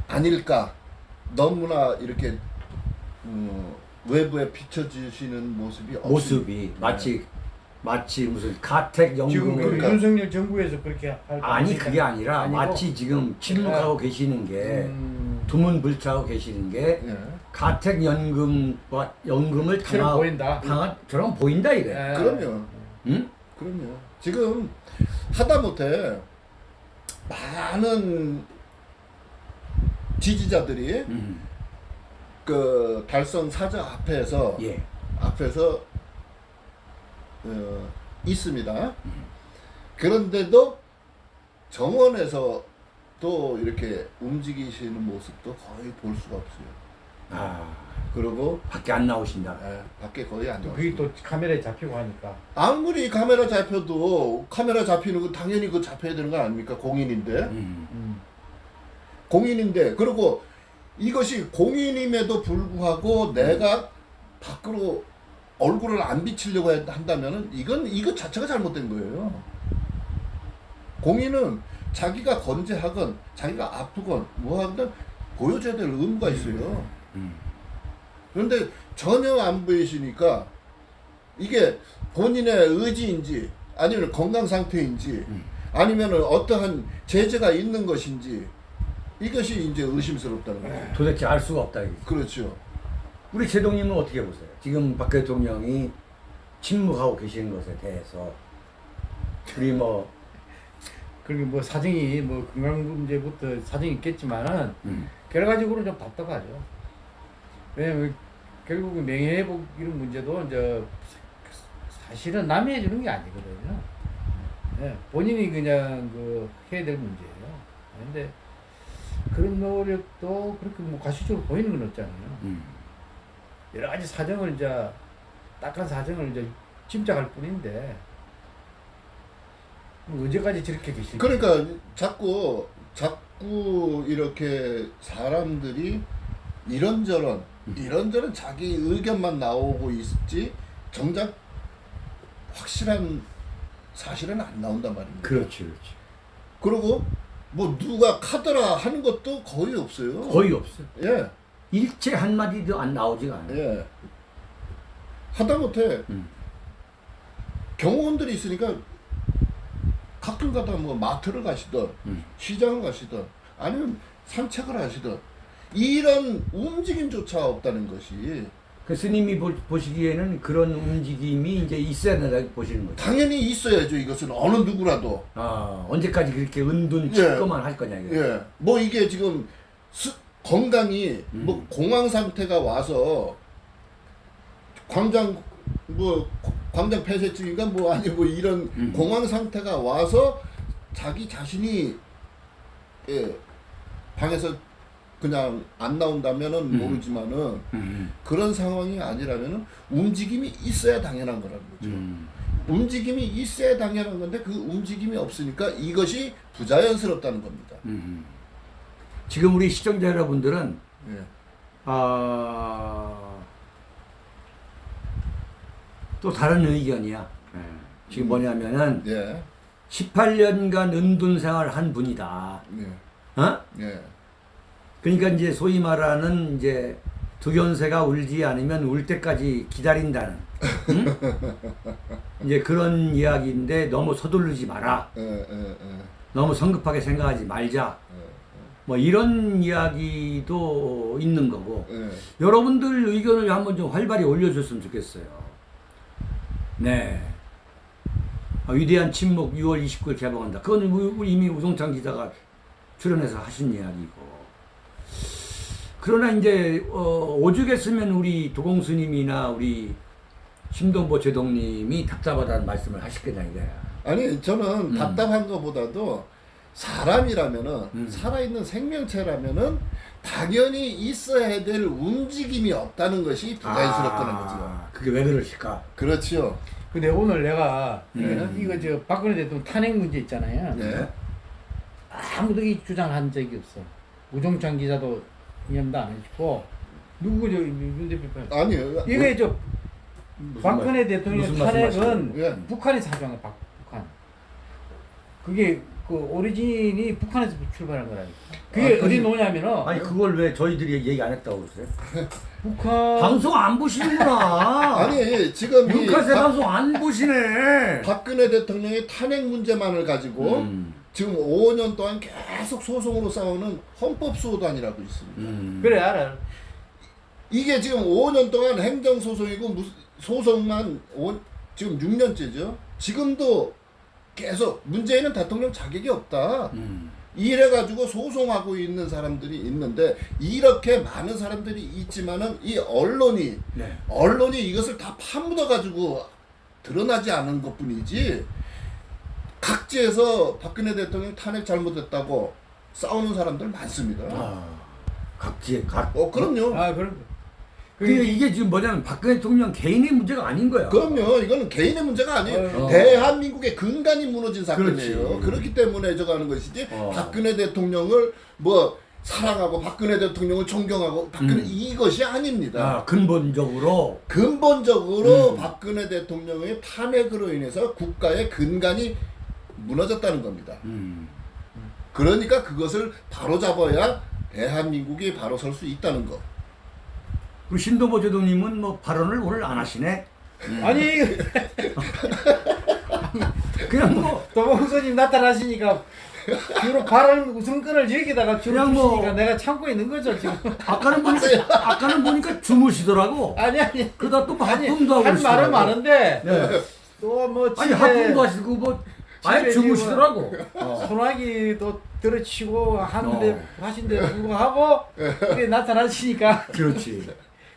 아닐까 너무나 이렇게 음, 외부에 비춰주시는 모습이 없 모습이 마치 마치 무슨 가택 지금 그 연금을 그러니까. 윤석열 정부에서 그렇게 할 아니 그게 아니라 아니고? 마치 지금 침묵하고 계시는 게 음, 두문불차하고 계시는 게 예. 가택 연금과 연금을 실은 당하 보인다. 당하 저런 보인다 이게. 예. 그럼요 응? 그럼요 지금 하다못해 많은 지지자들이 음. 그 달성 사저 앞에서 예. 앞에서 어, 있습니다. 그런데도 정원에서 또 이렇게 움직이시는 모습도 거의 볼 수가 없어요. 아 그리고 밖에 안 나오신다. 에, 밖에 거의 안또 나와요. 그게 또 카메라에 잡히고 하니까 아무리 카메라 잡혀도 카메라 잡히는 거 당연히 그 잡혀야 되는 거 아닙니까? 공인인데 음. 음. 공인인데 그리고 이것이 공인임에도 불구하고 내가 밖으로 얼굴을 안 비치려고 한다면은 이건 이것 자체가 잘못된 거예요. 공인은 자기가 건재하건 자기가 아프건 뭐 하든 보여줘야 될 의무가 있어요. 음. 그런데 전혀 안 보이시니까 이게 본인의 의지인지 아니면 건강 상태인지 음. 아니면 어떠한 제재가 있는 것인지 이것이 이제 의심스럽다는 거예요. 도대체 알 수가 없다 이게. 그렇죠. 우리 제동님은 어떻게 보세요? 지금 박 대통령이 침묵하고 계시는 것에 대해서 우리 뭐 그리고 뭐 사정이 뭐 건강 문제부터 사정이 있겠지만은 음. 결과적으로 좀 답답하죠. 왜냐면 결국은 명예회복 이런 문제도 이제 사실은 남이 해주는 게 아니거든요. 예, 본인이 그냥 그 해야 될 문제예요. 근데 그런 노력도 그렇게 뭐 가시적으로 보이는 건 없잖아요. 음. 여러 가지 사정을 이제 딱한 사정을 이제 짐작할 뿐인데 뭐 언제까지 저렇게 계실까? 그러니까 자꾸 자꾸 이렇게 사람들이 이런저런 이런저런 자기 의견만 나오고 있지 정작 확실한 사실은 안 나온단 말입니다. 그렇지, 그렇지. 그리고 뭐 누가 카더라 하는 것도 거의 없어요. 거의 없어. 예, 일체 한 마디도 안 나오지가 않아. 예. 하다못해 음. 경호원들이 있으니까 가끔 가다 뭐 마트를 가시던 음. 시장을 가시던 아니면 산책을 하시던 이런 움직임조차 없다는 것이 그 스님이 보, 보시기에는 그런 움직임이 이제 있어야 된다고 보시는 거죠. 당연히 있어야죠. 이것은 어느 누구라도. 아, 언제까지 그렇게 은둔 예. 칠거만 할 거냐, 이거. 예. 뭐 이게 지금 스, 건강이 음. 뭐 공황 상태가 와서 광장 뭐 광장 폐쇄증인가 뭐 아니 뭐 이런 음. 공황 상태가 와서 자기 자신이 예 방에서 그냥 안 나온다면은 음. 모르지만은 음, 그런 상황이 아니라면은 움직임이 있어야 당연한 거라는 거죠. 음. 움직임이 있어야 당연한 건데 그 움직임이 없으니까 이것이 부자연스럽다는 겁니다. 음. 지금 우리 시청자 여러분들은 예. 아, 또 다른 의견이야. 예. 지금 뭐냐면은 예. 18년간 은둔 생활을 한 분이다. 예. 어? 예. 그러니까 이제 소위 말하는 이제 두견새가 울지 않으면 울 때까지 기다린다는 응? 이제 그런 이야기인데 너무 서두르지 마라. 너무 성급하게 생각하지 말자. 뭐 이런 이야기도 있는 거고 예. 여러분들 의견을 한번 좀 활발히 올려줬으면 좋겠어요. 네. 아, 위대한 침묵 6월 29일 개봉한다. 그건 우- 이미 우성창 기자가 출연해서 하신 이야기고. 그러나 이제 어, 오죽 했으면 우리 도공 스님이나 우리 심동보 제동님이 답답하다는 말씀을 하시겠냐 이거야. 아니 저는 음. 답답한 것보다도 사람이라면은 음. 살아있는 생명체라면은 당연히 있어야 될 움직임이 없다는 것이 부자연스럽다는 거죠. 아, 그게 왜 그러실까? 그렇지요. 근데 오늘 내가 음. 이거 저 박근혜 대통령 탄핵 문제 있잖아요. 네. 아무도 이 주장한 적이 없어. 우종찬 기자도 이념도 안 해주고 누구 저윤 대표 아니요. 이게 저 박근혜 말- 대통령 탄핵은 예. 북한이 사주한 거야. 박- 북한. 그게 그 오리진이 북한에서 출발한 거라니까. 그게 아, 어디 그지. 놓냐면은 아니 그걸 왜 저희들이 얘기 안 했다고 그러세요? 북한 방송 안 보시는구나. 아니 지금 박- 방송 안 보시네. 박근혜 대통령의 탄핵 문제만을 가지고 음, 지금 5년 동안 계속 소송으로 싸우는 헌법소단이라고 있습니다. 음. 그래 알아. 이게 지금 5년 동안 행정소송이고 소송만 오- 지금 6년째죠. 지금도 계속 문재인은 대통령 자격이 없다. 음. 이래가지고 소송하고 있는 사람들이 있는데 이렇게 많은 사람들이 있지만은 이 언론이 네. 언론이 이것을 다 파묻어가지고 드러나지 않은 것뿐이지 각지에서 박근혜 대통령 탄핵 잘못했다고 싸우는 사람들 많습니다. 아, 각지에 각. 어 그럼요. 아 거. 그러니까 이게 지금 뭐냐면 박근혜 대통령 개인의 문제가 아닌 거야. 그럼요. 이거는 개인의 문제가 아니에요. 어. 대한민국의 근간이 무너진 사건이에요. 그렇지. 그렇기 때문에 저거 하는 것이지. 어. 박근혜 대통령을 뭐 사랑하고 박근혜 대통령을 존경하고 박근혜 음. 이것이 아닙니다. 아, 근본적으로 근본적으로 음. 박근혜 대통령의 탄핵으로 인해서 국가의 근간이 무너졌다는 겁니다. 음. 그러니까 그것을 바로 잡아야 대한민국이 바로 설 수 있다는 거. 그리고 신도보 제도님은 뭐 발언을 오늘 안 하시네. 아니 그냥 뭐 도봉수님 나타나시니까 주로 발언 웃음끈을 여기다가 주로 뭐- 주시니까 내가 참고 있는 거죠 지금. 아까는 보니까 아까는 보니까 주무시더라고. 아니 아니. 그러다 또 아니 하품도 하고 할 말은. 많은데 네. 또뭐 아니 하품도 하시고 뭐 아예 집에 주무시더라고. 어. 소나기도 들어치고 하는데 어. 하신데 불구하고 이렇게 나타나시니까 그렇지.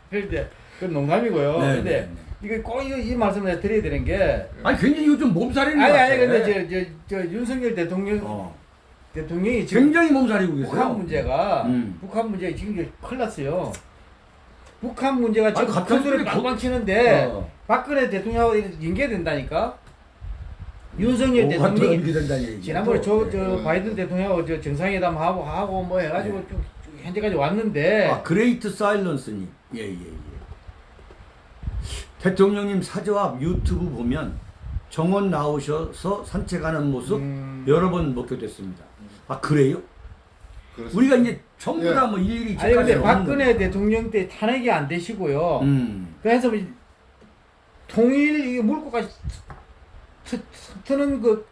그런데 그건 농담이고요. 네, 근데 네, 이거 꼭 이, 이 말씀을 드려야 되는 게 아니 굉장히 요즘 몸살이는 아니 것 아니. 근데 저 저 저 윤석열 대통령 어. 대통령이 지금 굉장히 몸살이고 계세요. 북한 문제가 음. 북한 문제가 지금 이제 큰일 났어요. 북한 문제가 지금 큰 소리 그게 빵빵 치는데 어. 박근혜 대통령하고 연계된다니까. 윤석열 대통령이. 지난번에 저, 저 네. 바이든 대통령하고 저 정상회담 하고 하고 뭐 해가지고 네. 좀, 좀 현재까지 왔는데 아 그레이트 사일런스님. 예예 예, 대통령님 사저 앞 유튜브 보면 정원 나오셔서 산책하는 모습 음. 여러 번 목격됐습니다. 아 그래요? 그렇습니다. 우리가 이제 전부 예. 다뭐 일일이 아니 근데 박근혜 대통령 때 탄핵이 안 되시고요. 거. 음. 그래서 뭐 통일 이게 물고까지 트, 트, 트는 그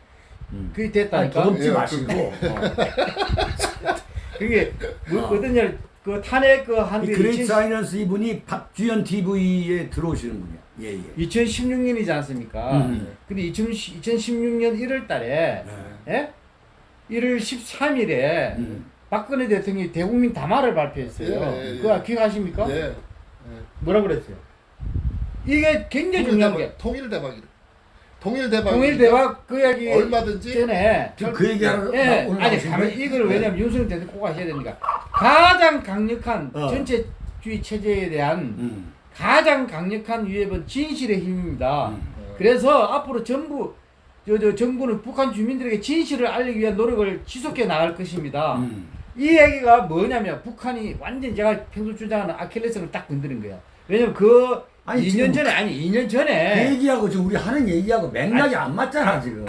음. 그게 됐다니까. 더듬지 예, 마시고 어. 그게 뭐 아. 어떠냐 그 탄핵 그이 한게 그레이트 사이런스 이분이 박주연 TV에 들어오시는 분이야. 예 예. 2016년이지 않습니까? 음. 근데 2016년 1월 달에 네. 예? 1월 13일에 음. 박근혜 대통령이 대국민 담화를 발표했어요. 예, 예, 그거 예. 기억하십니까? 예. 뭐라 그랬어요? 이게 굉장히 중요한 게 통일 대박이래. 통일 대박. 통일 대박 그 이야기 얼마든지 전에 지금 그 얘기하러 예, 아니 거예요? 이걸 왜냐면 윤석열 대통령 꼭 하셔야 되니까 가장 강력한 어. 전체주의 체제에 대한 음. 가장 강력한 위협은 진실의 힘입니다. 음. 그래서 앞으로 전부 저, 저 정부는 북한 주민들에게 진실을 알리기 위한 노력을 지속해 나갈 것입니다. 음. 이 얘기가 뭐냐면 북한이 완전 제가 평소 주장하는 아킬레스를 딱 건드는 거야. 왜냐면 그 아니, 2년 지금 전에 아니 2년 그 전에 얘기하고 지금 우리 하는 얘기하고 맥락이 안 맞잖아 지금.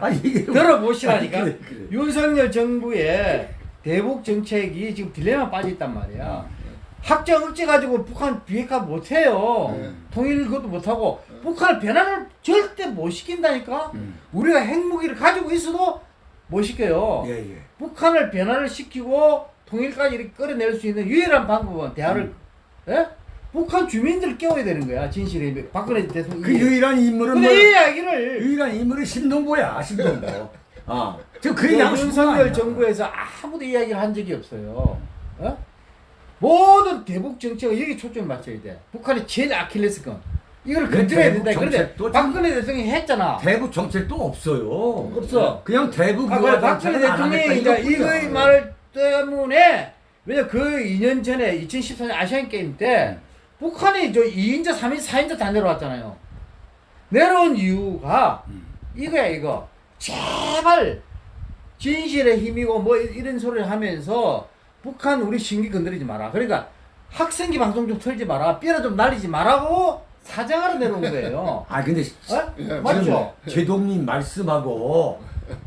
아니 이게 들어보시라니까 아니, 그래, 그래. 윤석열 정부의 대북 정책이 지금 딜레마 빠져 있단 말이야. 확정 억제 가지고 북한 비핵화 못 해요. 네. 통일 그것도 못 하고 북한을 변화를 절대 못 시킨다니까. 음. 우리가 핵무기를 가지고 있어도 못 시켜요. 예 예. 북한을 변화를 시키고 통일까지 이렇게 끌어낼 수 있는 유일한 방법은 대화를 음. 예? 북한 주민들을 깨워야 되는 거야 진실이 박근혜 대통령. 그 유일한 인물은 뭐 이 이야기를 유일한 인물은 신동보야 신동보. 아 지금 그 얘기 하고 싶은 거 윤석열. 정부에서 아무도 이야기를 한 적이 없어요. 어? 모든 대북 정책은 여기 초점을 맞춰야 돼. 북한이 제일 아킬레스건. 이걸 그 건드려야 대북 된다. 그런데 박근혜 대통령이 했잖아. 대북 정책도 없어요. 없어. 그냥 대북 아, 그래, 박근혜 대통령이 이제. 이거의 말 때문에 왜냐 그 2년 전에 2014년 아시안 게임 때 북한이 저 2인자, 3인자, 4인자 다 내려왔잖아요. 내려온 이유가 음. 이거야 이거. 제발 진실의 힘이고 뭐 이- 이런 소리를 하면서 북한 우리 신기 건드리지 마라. 그러니까 학생기 방송 좀 틀지 마라. 삐라 좀 날리지 마라고 사정하러 내려온 거예요. 아 근데 어? 예, 맞죠? 제동님 말씀하고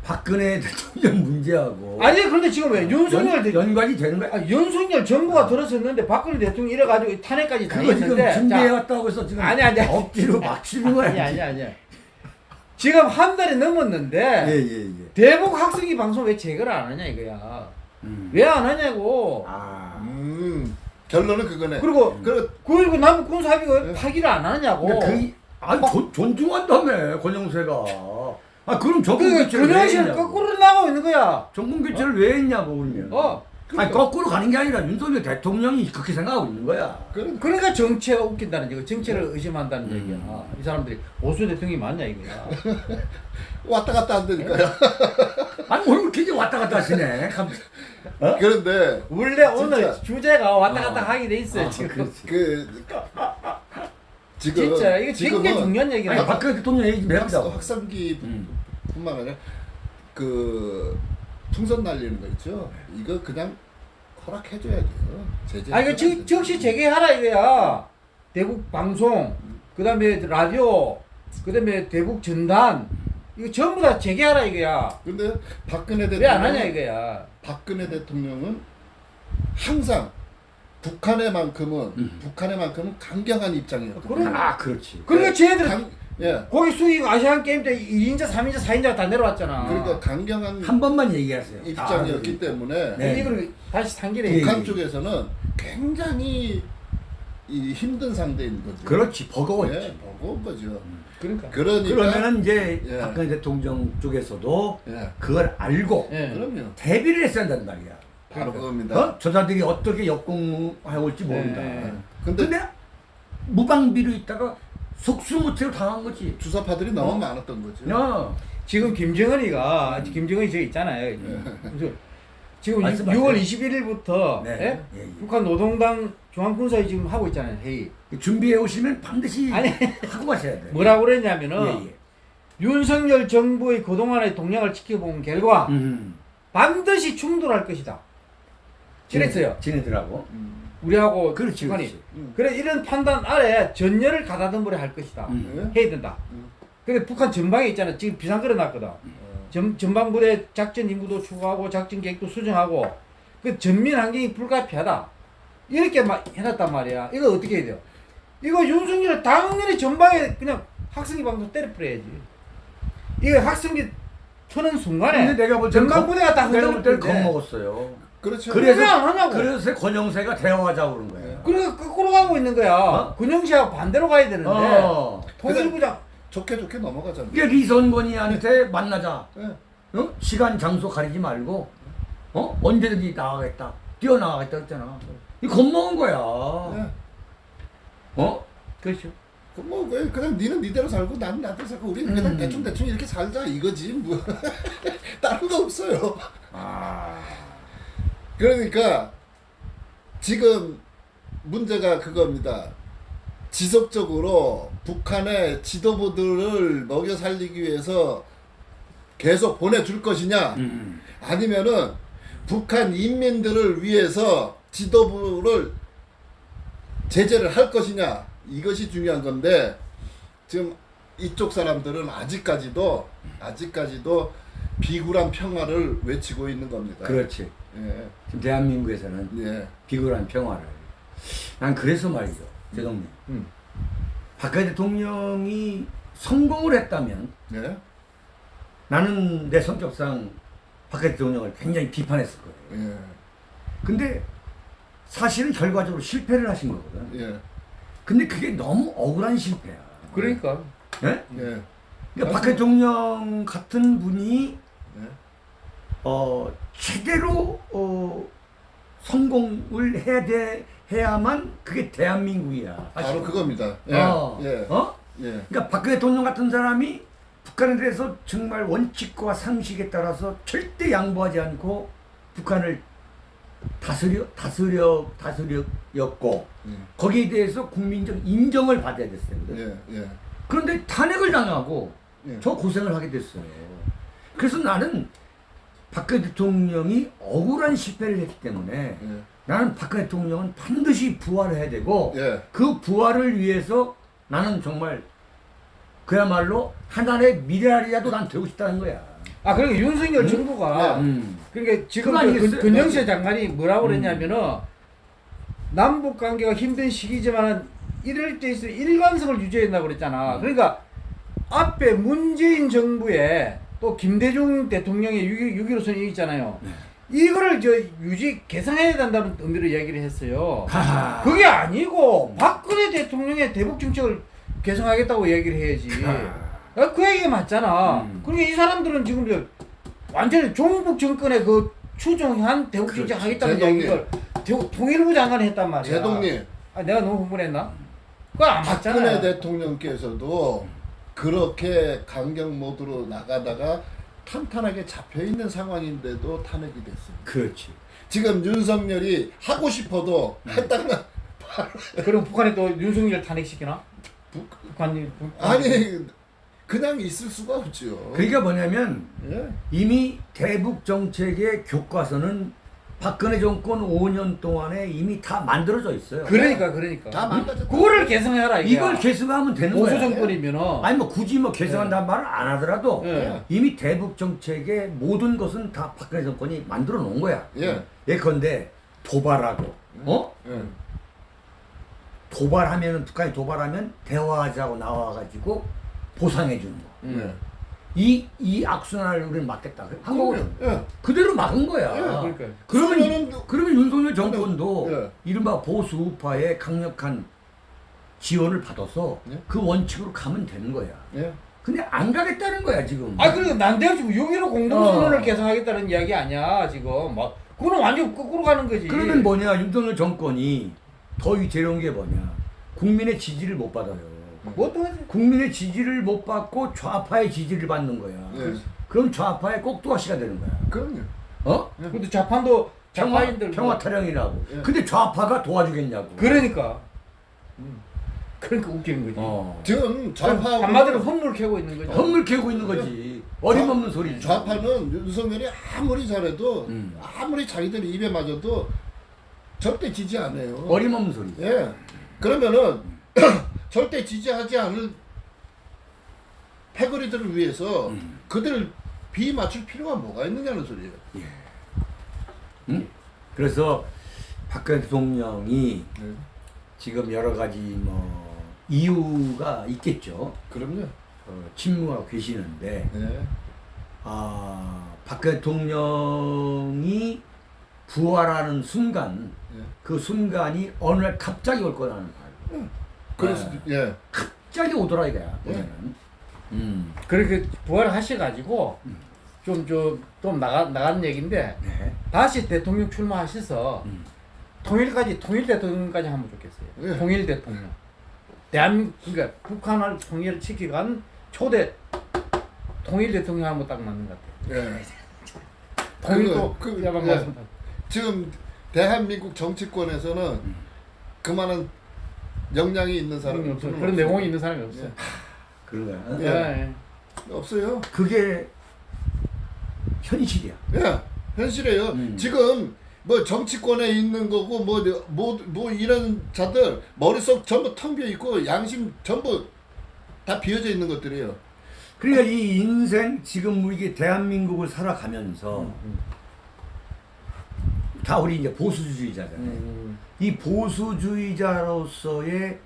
박근혜 대통령 문제하고 아니 그런데 지금 왜 윤석열 연, 대 연관이 되는 거야? 아, 윤석열 정부가 들어섰는데 박근혜 대통령 이래가지고 탄핵까지 그거 지금 당했는데 준비해 자, 왔다고 해서 지금 아니, 아니. 억지로 막 치는 거야. 아니 아니 아니 지금 한 달이 넘었는데 예 예 예. 대북 학생이 방송 왜 제거를 안 하냐 이거야 음. 왜안 하냐고 아. 음. 결론은 그거네. 그리고 그9.19 남북 군사합의가 왜 네. 파기를 안 하냐고 그러니까 그, 아, 존, 존중한다며 권영세가. 아 그럼 정권 그 교체를 왜 했냐고. 거꾸로 나가고 있는 거야 정권 교체를 왜 했냐고 그러면. 어 아니 거꾸로 가는 게 아니라 윤석열 대통령이 그렇게 생각하고 있는 거야. 그러니까 정체가 웃긴다는 얘기 정체를 의심한다는 음. 얘기야 이 사람들이 오수 대통령이 맞냐 이거야 왔다 갔다 안 되니까요. 아니 오늘 굉장히 왔다 갔다 하시네. 감- 그런데 원래 오늘 진짜. 주제가 왔다 갔다 어. 하게 돼 있어요 아, 지금 그렇지. 그 지금 진짜 이거 지금은 굉장히 중요한 얘기라 아니 박근혜 대통령 얘기. 확- 확산기뿐만 음. 아니라 그 풍선 날리는 거 있죠. 이거 그냥 허락해줘야 돼요. 제재. 아 이거 즉, 즉시 재개하라 이거야 대북 방송 그 다음에 라디오 그 다음에 대북 전단 이거 전부 다 재개하라 이거야 근데 박근혜 대통령 왜안 하냐 이거야 박근혜 대통령은 항상 북한에만큼은 음. 북한에만큼은 강경한 입장이었거든요. 그럼- 아 그렇지. 그러니까 쟤네들 강, 예. 거기 수익 아시안 게임 때 2인자 3인자 4인자가 다 내려왔잖아 그러니까 강경한 한 번만 얘기하세요. 입장이었기 아, 때문에 네. 이걸 다시 상기를 예, 해 북한 예. 쪽에서는 굉장히 이 힘든 상대인 거죠. 그렇지 버거웠지. 예, 버거운 거죠. 그러니까 그러니까 그러면은 이제 예. 박근혜 대통령 쪽에서도 예, 그걸 알고 예. 그럼요. 대비를 했어야 한단 말이야. 바로 그겁니다. 어? 저 자들이 어떻게 역공해 올지 모른다. 네. 근데 근데 무방비로 있다가 속수무책으로 당한 거지. 주사파들이 너무 많았던 거지. 야, 지금 김정은이가 김정은이 저 있잖아요. 그래서 지금 네. 말씀하세요. 6월 21일부터 네. 예, 예. 북한 노동당 중앙군사위 지금 하고 있잖아요 회의. 준비해 오시면 반드시 아니. 하고 가셔야 돼. 뭐라고 그랬냐면은 예, 예. 윤석열 정부의 그동안의 동향을 지켜본 결과 음. 반드시 충돌할 것이다. 그랬어요. 지네들하고. 음. 우리하고 그렇지, 북한이. 그렇지. 음. 그래 이런 판단 아래 전열을 가다듬으려 할 것이다. 음. 예? 해야 된다. 음. 근데 북한 전방에 있잖아. 지금 비상 끌어놨거든. 어. 전, 전방부대 작전 임무도 추구하고 작전 계획도 수정하고 그 전민 환경이 불가피하다. 이렇게 막 해놨단 말이야. 이거 어떻게 해야 돼요? 이거 윤석열은 당연히 전방에 그냥 학생기 방송 때려버려야지. 이거 학생기 트는 순간에 근데 내가 볼 전방부대가 다 흔들리는데 겁먹었어요. 그렇죠. 그래서 하냐고. 그래서 권영세가 대화하자고 그런 거야. 그러니까 거꾸로 가고 있는 거야. 어? 군영시하고 반대로 가야 되는데 어. 통일부장 좋게 좋게 넘어가잖아. 이게 리선권이한테 만나자. 예. 어? 시간 장소 가리지 말고 어? 언제든지 나가겠다. 뛰어나가겠다 했잖아. 이 겁먹은 거야. 예. 어? 그렇죠. 그뭐 그냥 니는 니대로 살고 나는 나대로 살고 우리는 그냥 음. 대충 대충 이렇게 살자 이거지 뭐 다른 거 없어요. 아. 그러니까 지금 문제가 그겁니다. 지속적으로 북한의 지도부들을 먹여 살리기 위해서 계속 보내줄 것이냐 음. 아니면은 북한 인민들을 위해서 지도부를 제재를 할 것이냐 이것이 중요한 건데 지금 이쪽 사람들은 아직까지도 아직까지도 비굴한 평화를 외치고 있는 겁니다. 그렇지. 예, 지금 대한민국에서는 예, 비굴한 평화를. 난 그래서 말이죠. 제동님. 음. 박근혜 대통령이 성공을 했다면 예, 나는 내 성격상 박근혜 대통령을 굉장히 비판했을 거예요. 예, 근데 사실은 결과적으로 실패를 하신 거거든. 예, 근데 그게 너무 억울한 실패야. 그러니까 예? 예, 그러니까 박 대통령 같은 분이 예. 어, 제대로 어, 성공을 해야 돼 해야만 그게 대한민국이야. 바로 사실은. 그겁니다. 예, 어, 예, 어? 예, 그러니까 박근혜 대통령 같은 사람이 북한에 대해서 정말 원칙과 상식에 따라서 절대 양보하지 않고 북한을 다스려 다스려 다스렸고 예, 거기에 대해서 국민적 인정을 받아야 됐어요. 예, 예, 그런데 탄핵을 당하고 예. 저 고생을 하게 됐어요. 그래서 나는 박근혜 대통령이 억울한 실패를 했기 때문에 예, 나는 박근혜 대통령은 반드시 부활해야 되고 예. 그 부활을 위해서 나는 정말 그야말로 하나의 미래알이라도 난 되고 싶다는 거야. 아 그러니까 윤석열 음? 정부가 음. 그러니까 지금 그? 근- 근영세 장관이 뭐라고 음. 그랬냐면은 남북 관계가 힘든 시기지만 이럴 때 있어 일관성을 유지해야 된다고 그랬잖아. 음. 그러니까 앞에 문재인 정부에 또 김대중 대통령의 6.15 선언이 있잖아요. 네. 이거를 저 유지 개선해야 된다는 의미로 얘기를 했어요. 하하. 그게 아니고 박근혜 대통령의 대북 정책을 개선하겠다고 얘기를 해야지. 하. 아, 그 얘기가 맞잖아. 음. 그러니까 이 사람들은 지금 저 완전히 종북 정권의 그 추종한 대북 정책. 하겠다는 대북 통일부 장관이 했단 말이야. 제동님 아, 내가 너무 흥분했나? 그거 안 맞잖아. 박근혜 대통령께서도 그렇게 강경 모드로 나가다가 탄탄하게 잡혀 있는 상황인데도 탄핵이 됐어요. 그렇지. 지금 윤석열이 하고 싶어도 했다가 그럼 북한이 또 윤석열 탄핵시키나? 북- 북한이 북- 아니 그냥 있을 수가 없지요. 그러니까 뭐냐면 예. 이미 대북 정책의 교과서는 박근혜 정권 5년 동안에 이미 다 만들어져 있어요. 그러니까 그러니까. 다 망가졌다. 그거를 개선해라 이게. 이걸 개선하면 되는 거야. 정권이면은 아니 뭐 굳이 뭐 개선한다는 말을 안 하더라도 예. 이미 대북 정책의 모든 것은 다 박근혜 정권이 만들어 놓은 거야. 예. 예컨대 도발하고 어 예. 도발하면은 북한이 도발하면 대화하자고 나와가지고 보상해 주는 거. 예. 이 이 악순환을 우리는 막겠다. 한국은 예. 그대로 막은 거야. 예, 그러니까. 그러면 그러면 윤석열 정권도 예. 이른바 보수 우파의 강력한 지원을 받아서 예. 그 원칙으로 가면 되는 거야. 예. 근데 안 가겠다는 거야 지금. 아 그러니까 난데요 지금 6.15 공동선언을 어. 개선하겠다는 이야기 아니야 지금 막 그거는 완전 거꾸로 가는 거지 그러면 뭐냐 윤석열 정권이 더 위태로운 게 뭐냐 국민의 지지를 못 받아요. 뭐 어떤 국민의 지지를 못 받고 좌파의 지지를 받는 거야. 예. 그럼 좌파의 꼭두가시가 되는 거야. 그럼요. 어? 근데 자판도 평화, 자파인들 뭐- 평화 타령이라고. 예. 근데 좌파가 도와주겠냐고. 그러니까 음. 그러니까 웃기는 거지. 어. 지금 좌파 한마디로 헛물 캐고 있는 거죠. 헛물 캐고 있는 거지. 어림없는 소리지. 좌파는 윤석열이 아무리 잘해도 음. 아무리 자기들 입에 맞아도 절대 지지 안 해요. 어림없는 소리. 예. 그러면은 절대 지지하지 않을 패거리들을 위해서 음. 그들을 비 맞출 필요가 뭐가 있느냐는 소리예요. 응? 그래서 박근혜 대통령이 네. 지금 여러 가지 뭐 이유가 있겠죠. 그럼요. 어, 침묵하고 계시는데 네. 아, 박 대통령이 부활하는 순간 예. 그 순간이 어느 날 갑자기 올 거라는 말. 그럴 네. 수도 예. 갑자기 오더라 이거야. 보면은. 음. 그렇게 부활하셔가지고 좀 좀 좀 나가 나가는 얘기인데 네. 다시 대통령 출마하셔서 음. 통일까지 통일 대통령까지 하면 좋겠어요. 예. 통일 대통령. 대한민국 그러니까 북한을 통일을 시키간 초대 통일 대통령 하면 딱 맞는 것 같아요. 예. 통일도 그- 그- 예. 지금 대한민국 정치권에서는 그만한 역량이 있는 사람이 없어요. 없어요. 그런 내용이 있는 사람이 없어요. 예. 그런 거야. 예. 예. 없어요. 그게 현실이야. 예, 현실이에요. 음. 지금 뭐 정치권에 있는 거고 뭐뭐 뭐 이런 자들 머릿속 전부 텅 비어 있고 양심 전부 다 비어져 있는 것들이에요. 그러니까 이 인생 지금 우리 대한민국을 살아가면서 음. 다 우리 이제 보수주의자잖아요. 음. 이 보수주의자로서의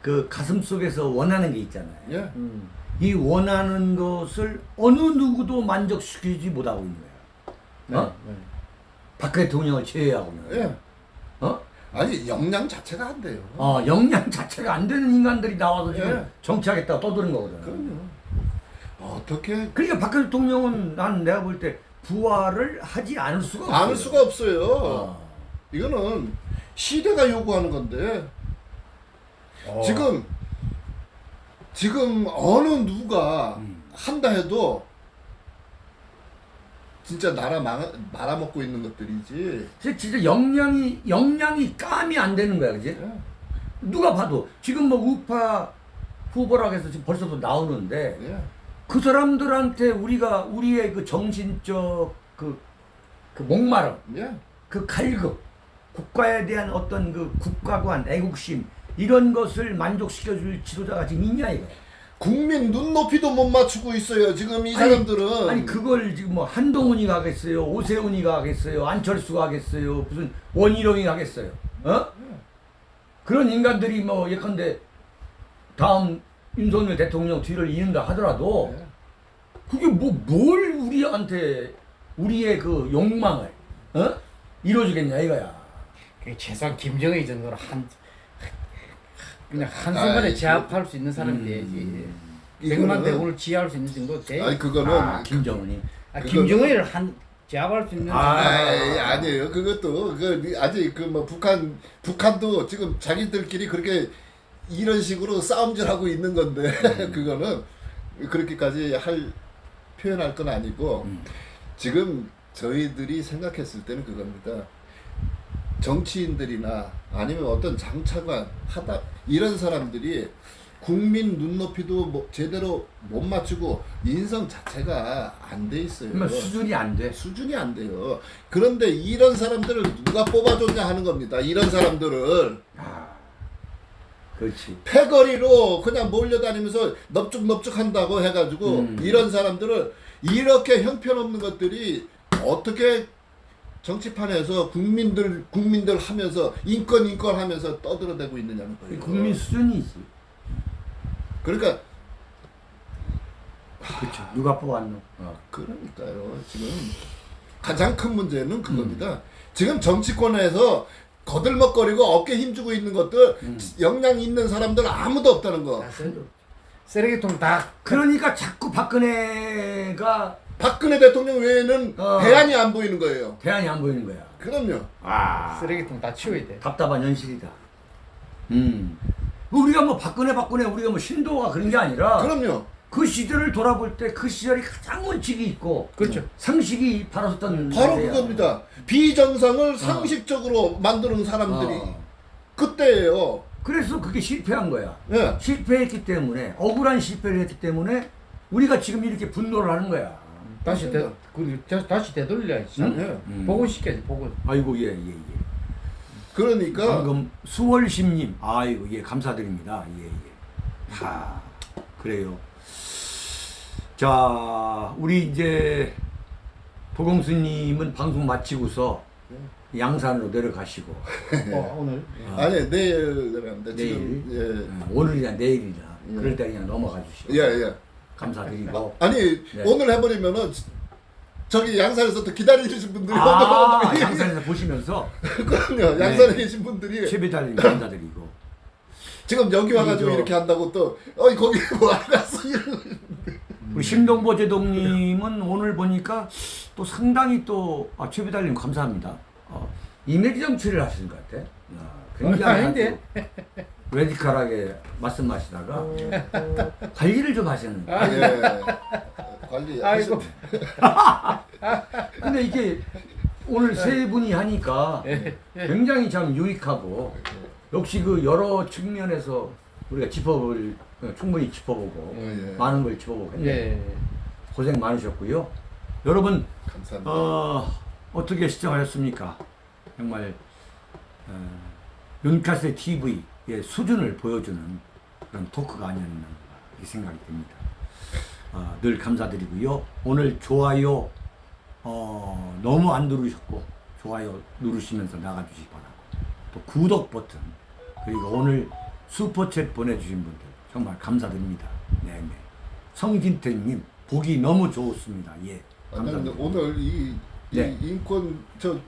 그 가슴 속에서 원하는 게 있잖아요. 예, 음. 이 원하는 것을 어느 누구도 만족시키지 못하고 있는 거야. 어? 네. 박 대통령을 제외하고는. 예. 어? 아니 역량 자체가 안 돼요. 어, 역량 자체가 안 되는 인간들이 나와서 지금 예. 정치하겠다고 떠드는 거거든. 그럼요. 어떻게 그러니까 박 대통령은 난 내가 볼 때 부활을 하지 않을 수가 없어요. 안 수가 없어요. 어. 이거는 시대가 요구하는 건데 어. 지금 지금 어느 누가 음. 한다 해도 진짜 나라 망, 말아먹고 있는 것들이지. 진짜- 역량이 역량이 감이 안 되는 거야, 그지? 예. 누가 봐도 지금 뭐 우파 후보라고 해서 지금 벌써도 나오는데 예. 그 사람들한테 우리가 우리의 그 정신적 그, 그 목마름, 예. 그 갈급, 국가에 대한 어떤 그 국가관, 애국심 이런 것을 만족시켜줄 지도자가 지금 있냐 이거. 국민 눈높이도 못 맞추고 있어요. 지금 이 아니, 사람들은 아니 그걸 지금 뭐 한동훈이 가겠어요, 오세훈이가 하겠어요, 안철수가 하겠어요, 무슨 원희룡이 하겠어요, 어? 그런 인간들이 뭐 예컨대 다음 윤석열 대통령 뒤를 이은다 하더라도 예. 그게 뭐 뭘 우리한테 우리의 그 욕망을 어? 이루어주겠냐 이거야. 최소한 김정일 정도로 한 그냥 한 순간에 아이, 제압할 수 있는 사람이 음. 돼야지. 백만 대군을 지휘할 수 있는 정도 돼. 아니 그거는 아, 김정은이. 아, 김정일을 한 제압할 수 있는 아, 아이, 아니에요. 그것도 그 아직 그 뭐 북한 북한도 지금 자기들끼리 그렇게 이런 식으로 싸움질하고 있는 건데 그거는 그렇게까지 할 표현할 건 아니고 음. 지금 저희들이 생각했을 때는 그겁니다. 정치인들이나 아니면 어떤 장차관 하다 이런 사람들이 국민 눈높이도 뭐 제대로 못 맞추고 인성 자체가 안 돼 있어요. 수준이 안 돼. 수준이 안 돼요. 그런데 이런 사람들을 누가 뽑아줬냐 하는 겁니다. 이런 사람들을 아, 그렇지. 패거리로 그냥 몰려다니면서 넙죽넙죽 한다고 해가지고 음. 이런 사람들을 이렇게 형편없는 것들이 어떻게 정치판에서 국민들 국민들 하면서 인권 인권 하면서 떠들어대고 있느냐는 거예요. 국민 수준이지. 그러니까 그렇죠. 누가 뽑았노? 어. 그러니까요. 지금 가장 큰 문제는 그겁니다. 지금 정치권에서 거들먹거리고 어깨 힘주고 있는 것들 음. 역량 있는 사람들 아무도 없다는 거. 다 쓰- 쓰레기통 다 그러니까 자꾸 박근혜가 박근혜 대통령 외에는 어. 대안이 안 보이는 거예요. 대안이 안 보이는 거야. 그럼요. 아, 쓰레기통 다 치워야 돼. 답답한 현실이다. 음. 우리가 뭐 박근혜 박근혜 우리가 뭐 신도가 그런 게 아니라 그럼요. 그 시절을 돌아볼 때 그 시절이 가장 원칙이 있고 그렇죠. 상식이 바로 섰던 바로 때야. 그겁니다. 비정상을 상식적으로 만드는 사람들이 어. 그때예요. 그래서 그게 실패한 거야. 예. 실패했기 때문에 억울한 실패를 했기 때문에 우리가 지금 이렇게 분노를 하는 거야. 다시 되, 그, 다- 다시 되돌려야지. 응? 예. 음. 복원시켜야지, 복원. 아이고 예예 예, 예. 그러니까 방금 수월심님 아이고 예 감사드립니다 예 예 하 그래요 자 우리 이제 보공수님은 방송 마치고서 양산으로 내려가시고 어, 오늘. 아니 내일 내려갑니다. 내일 지금 음, 오늘이나 내일이나 예. 그럴 때 그냥 넘어가 주시고 예. 예, 예. 감사드리고 아니 네. 오늘 해버리면은 저기 양산에서 또 기다리시는 분들이 아 양산에서 보시면서 그럼요. 양산에 계신 분들이 최배달님 감사드리고 지금 여기 와가지고. 이렇게 한다고 또 어이 거기 뭐 알았어 이러고 우리 신동보 제동님은 오늘 보니까 또 상당히 또 아, 최배달님 감사합니다. 어, 이미지 정치를 하시는 것 같아. 아, 굉장히 아닌데? 레디컬하게 말씀하시다가 관리를 좀 하시는. 거예요. 예. 관리 아이고. 근데 이게 오늘 세 분이 하니까 예. 굉장히 참 유익하고 역시 그 여러 측면에서 우리가 짚어볼 어, 충분히 짚어보고 어, 예. 많은 걸 짚어보고 했는데 예. 고생 많으셨고요. 여러분 감사합니다. 어, 어떻게 시청하셨습니까? 정말 어, 윤카세 TV 의 수준을 보여주는 그런 토크가 아니었나 이렇게 생각이 듭니다. 어, 늘 감사드리고요. 오늘 좋아요 어, 너무 안 누르셨고 좋아요 누르시면서 나가주시기 바라고 또 구독 버튼 그리고 오늘 슈퍼챗 보내주신 분들 정말 감사드립니다. 네네. 성진태님 보기 너무 좋습니다. 예. 근데 감사합니다. 오늘 이, 이 네. 인권 저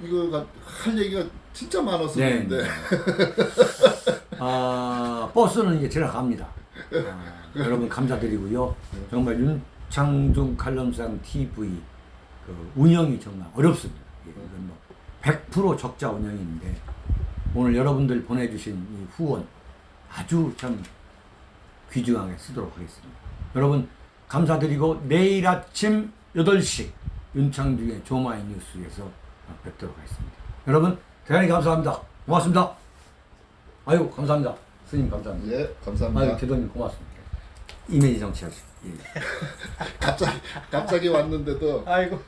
이거가 할 얘기가 진짜 많았었는데 네. 아, 버스는 이제 들어갑니다. 아, 여러분 감사드리고요. 정말 윤창중 칼럼상 TV 그 운영이 정말 어렵습니다. 예, 이건 뭐100% 적자 운영인데 오늘 여러분들 보내주신 이 후원 아주 참 귀중하게 쓰도록 하겠습니다. 여러분 감사드리고 내일 아침 8시 윤창중의 조마이 뉴스에서 뵙도록 하겠습니다. 여러분 대단히 감사합니다. 고맙습니다. 아유 감사합니다. 스님 감사합니다. 예 감사합니다. 아유 대도님 고맙습니다. 이미지 정치하시고 예. 갑자기 갑자기 왔는데도 아이고.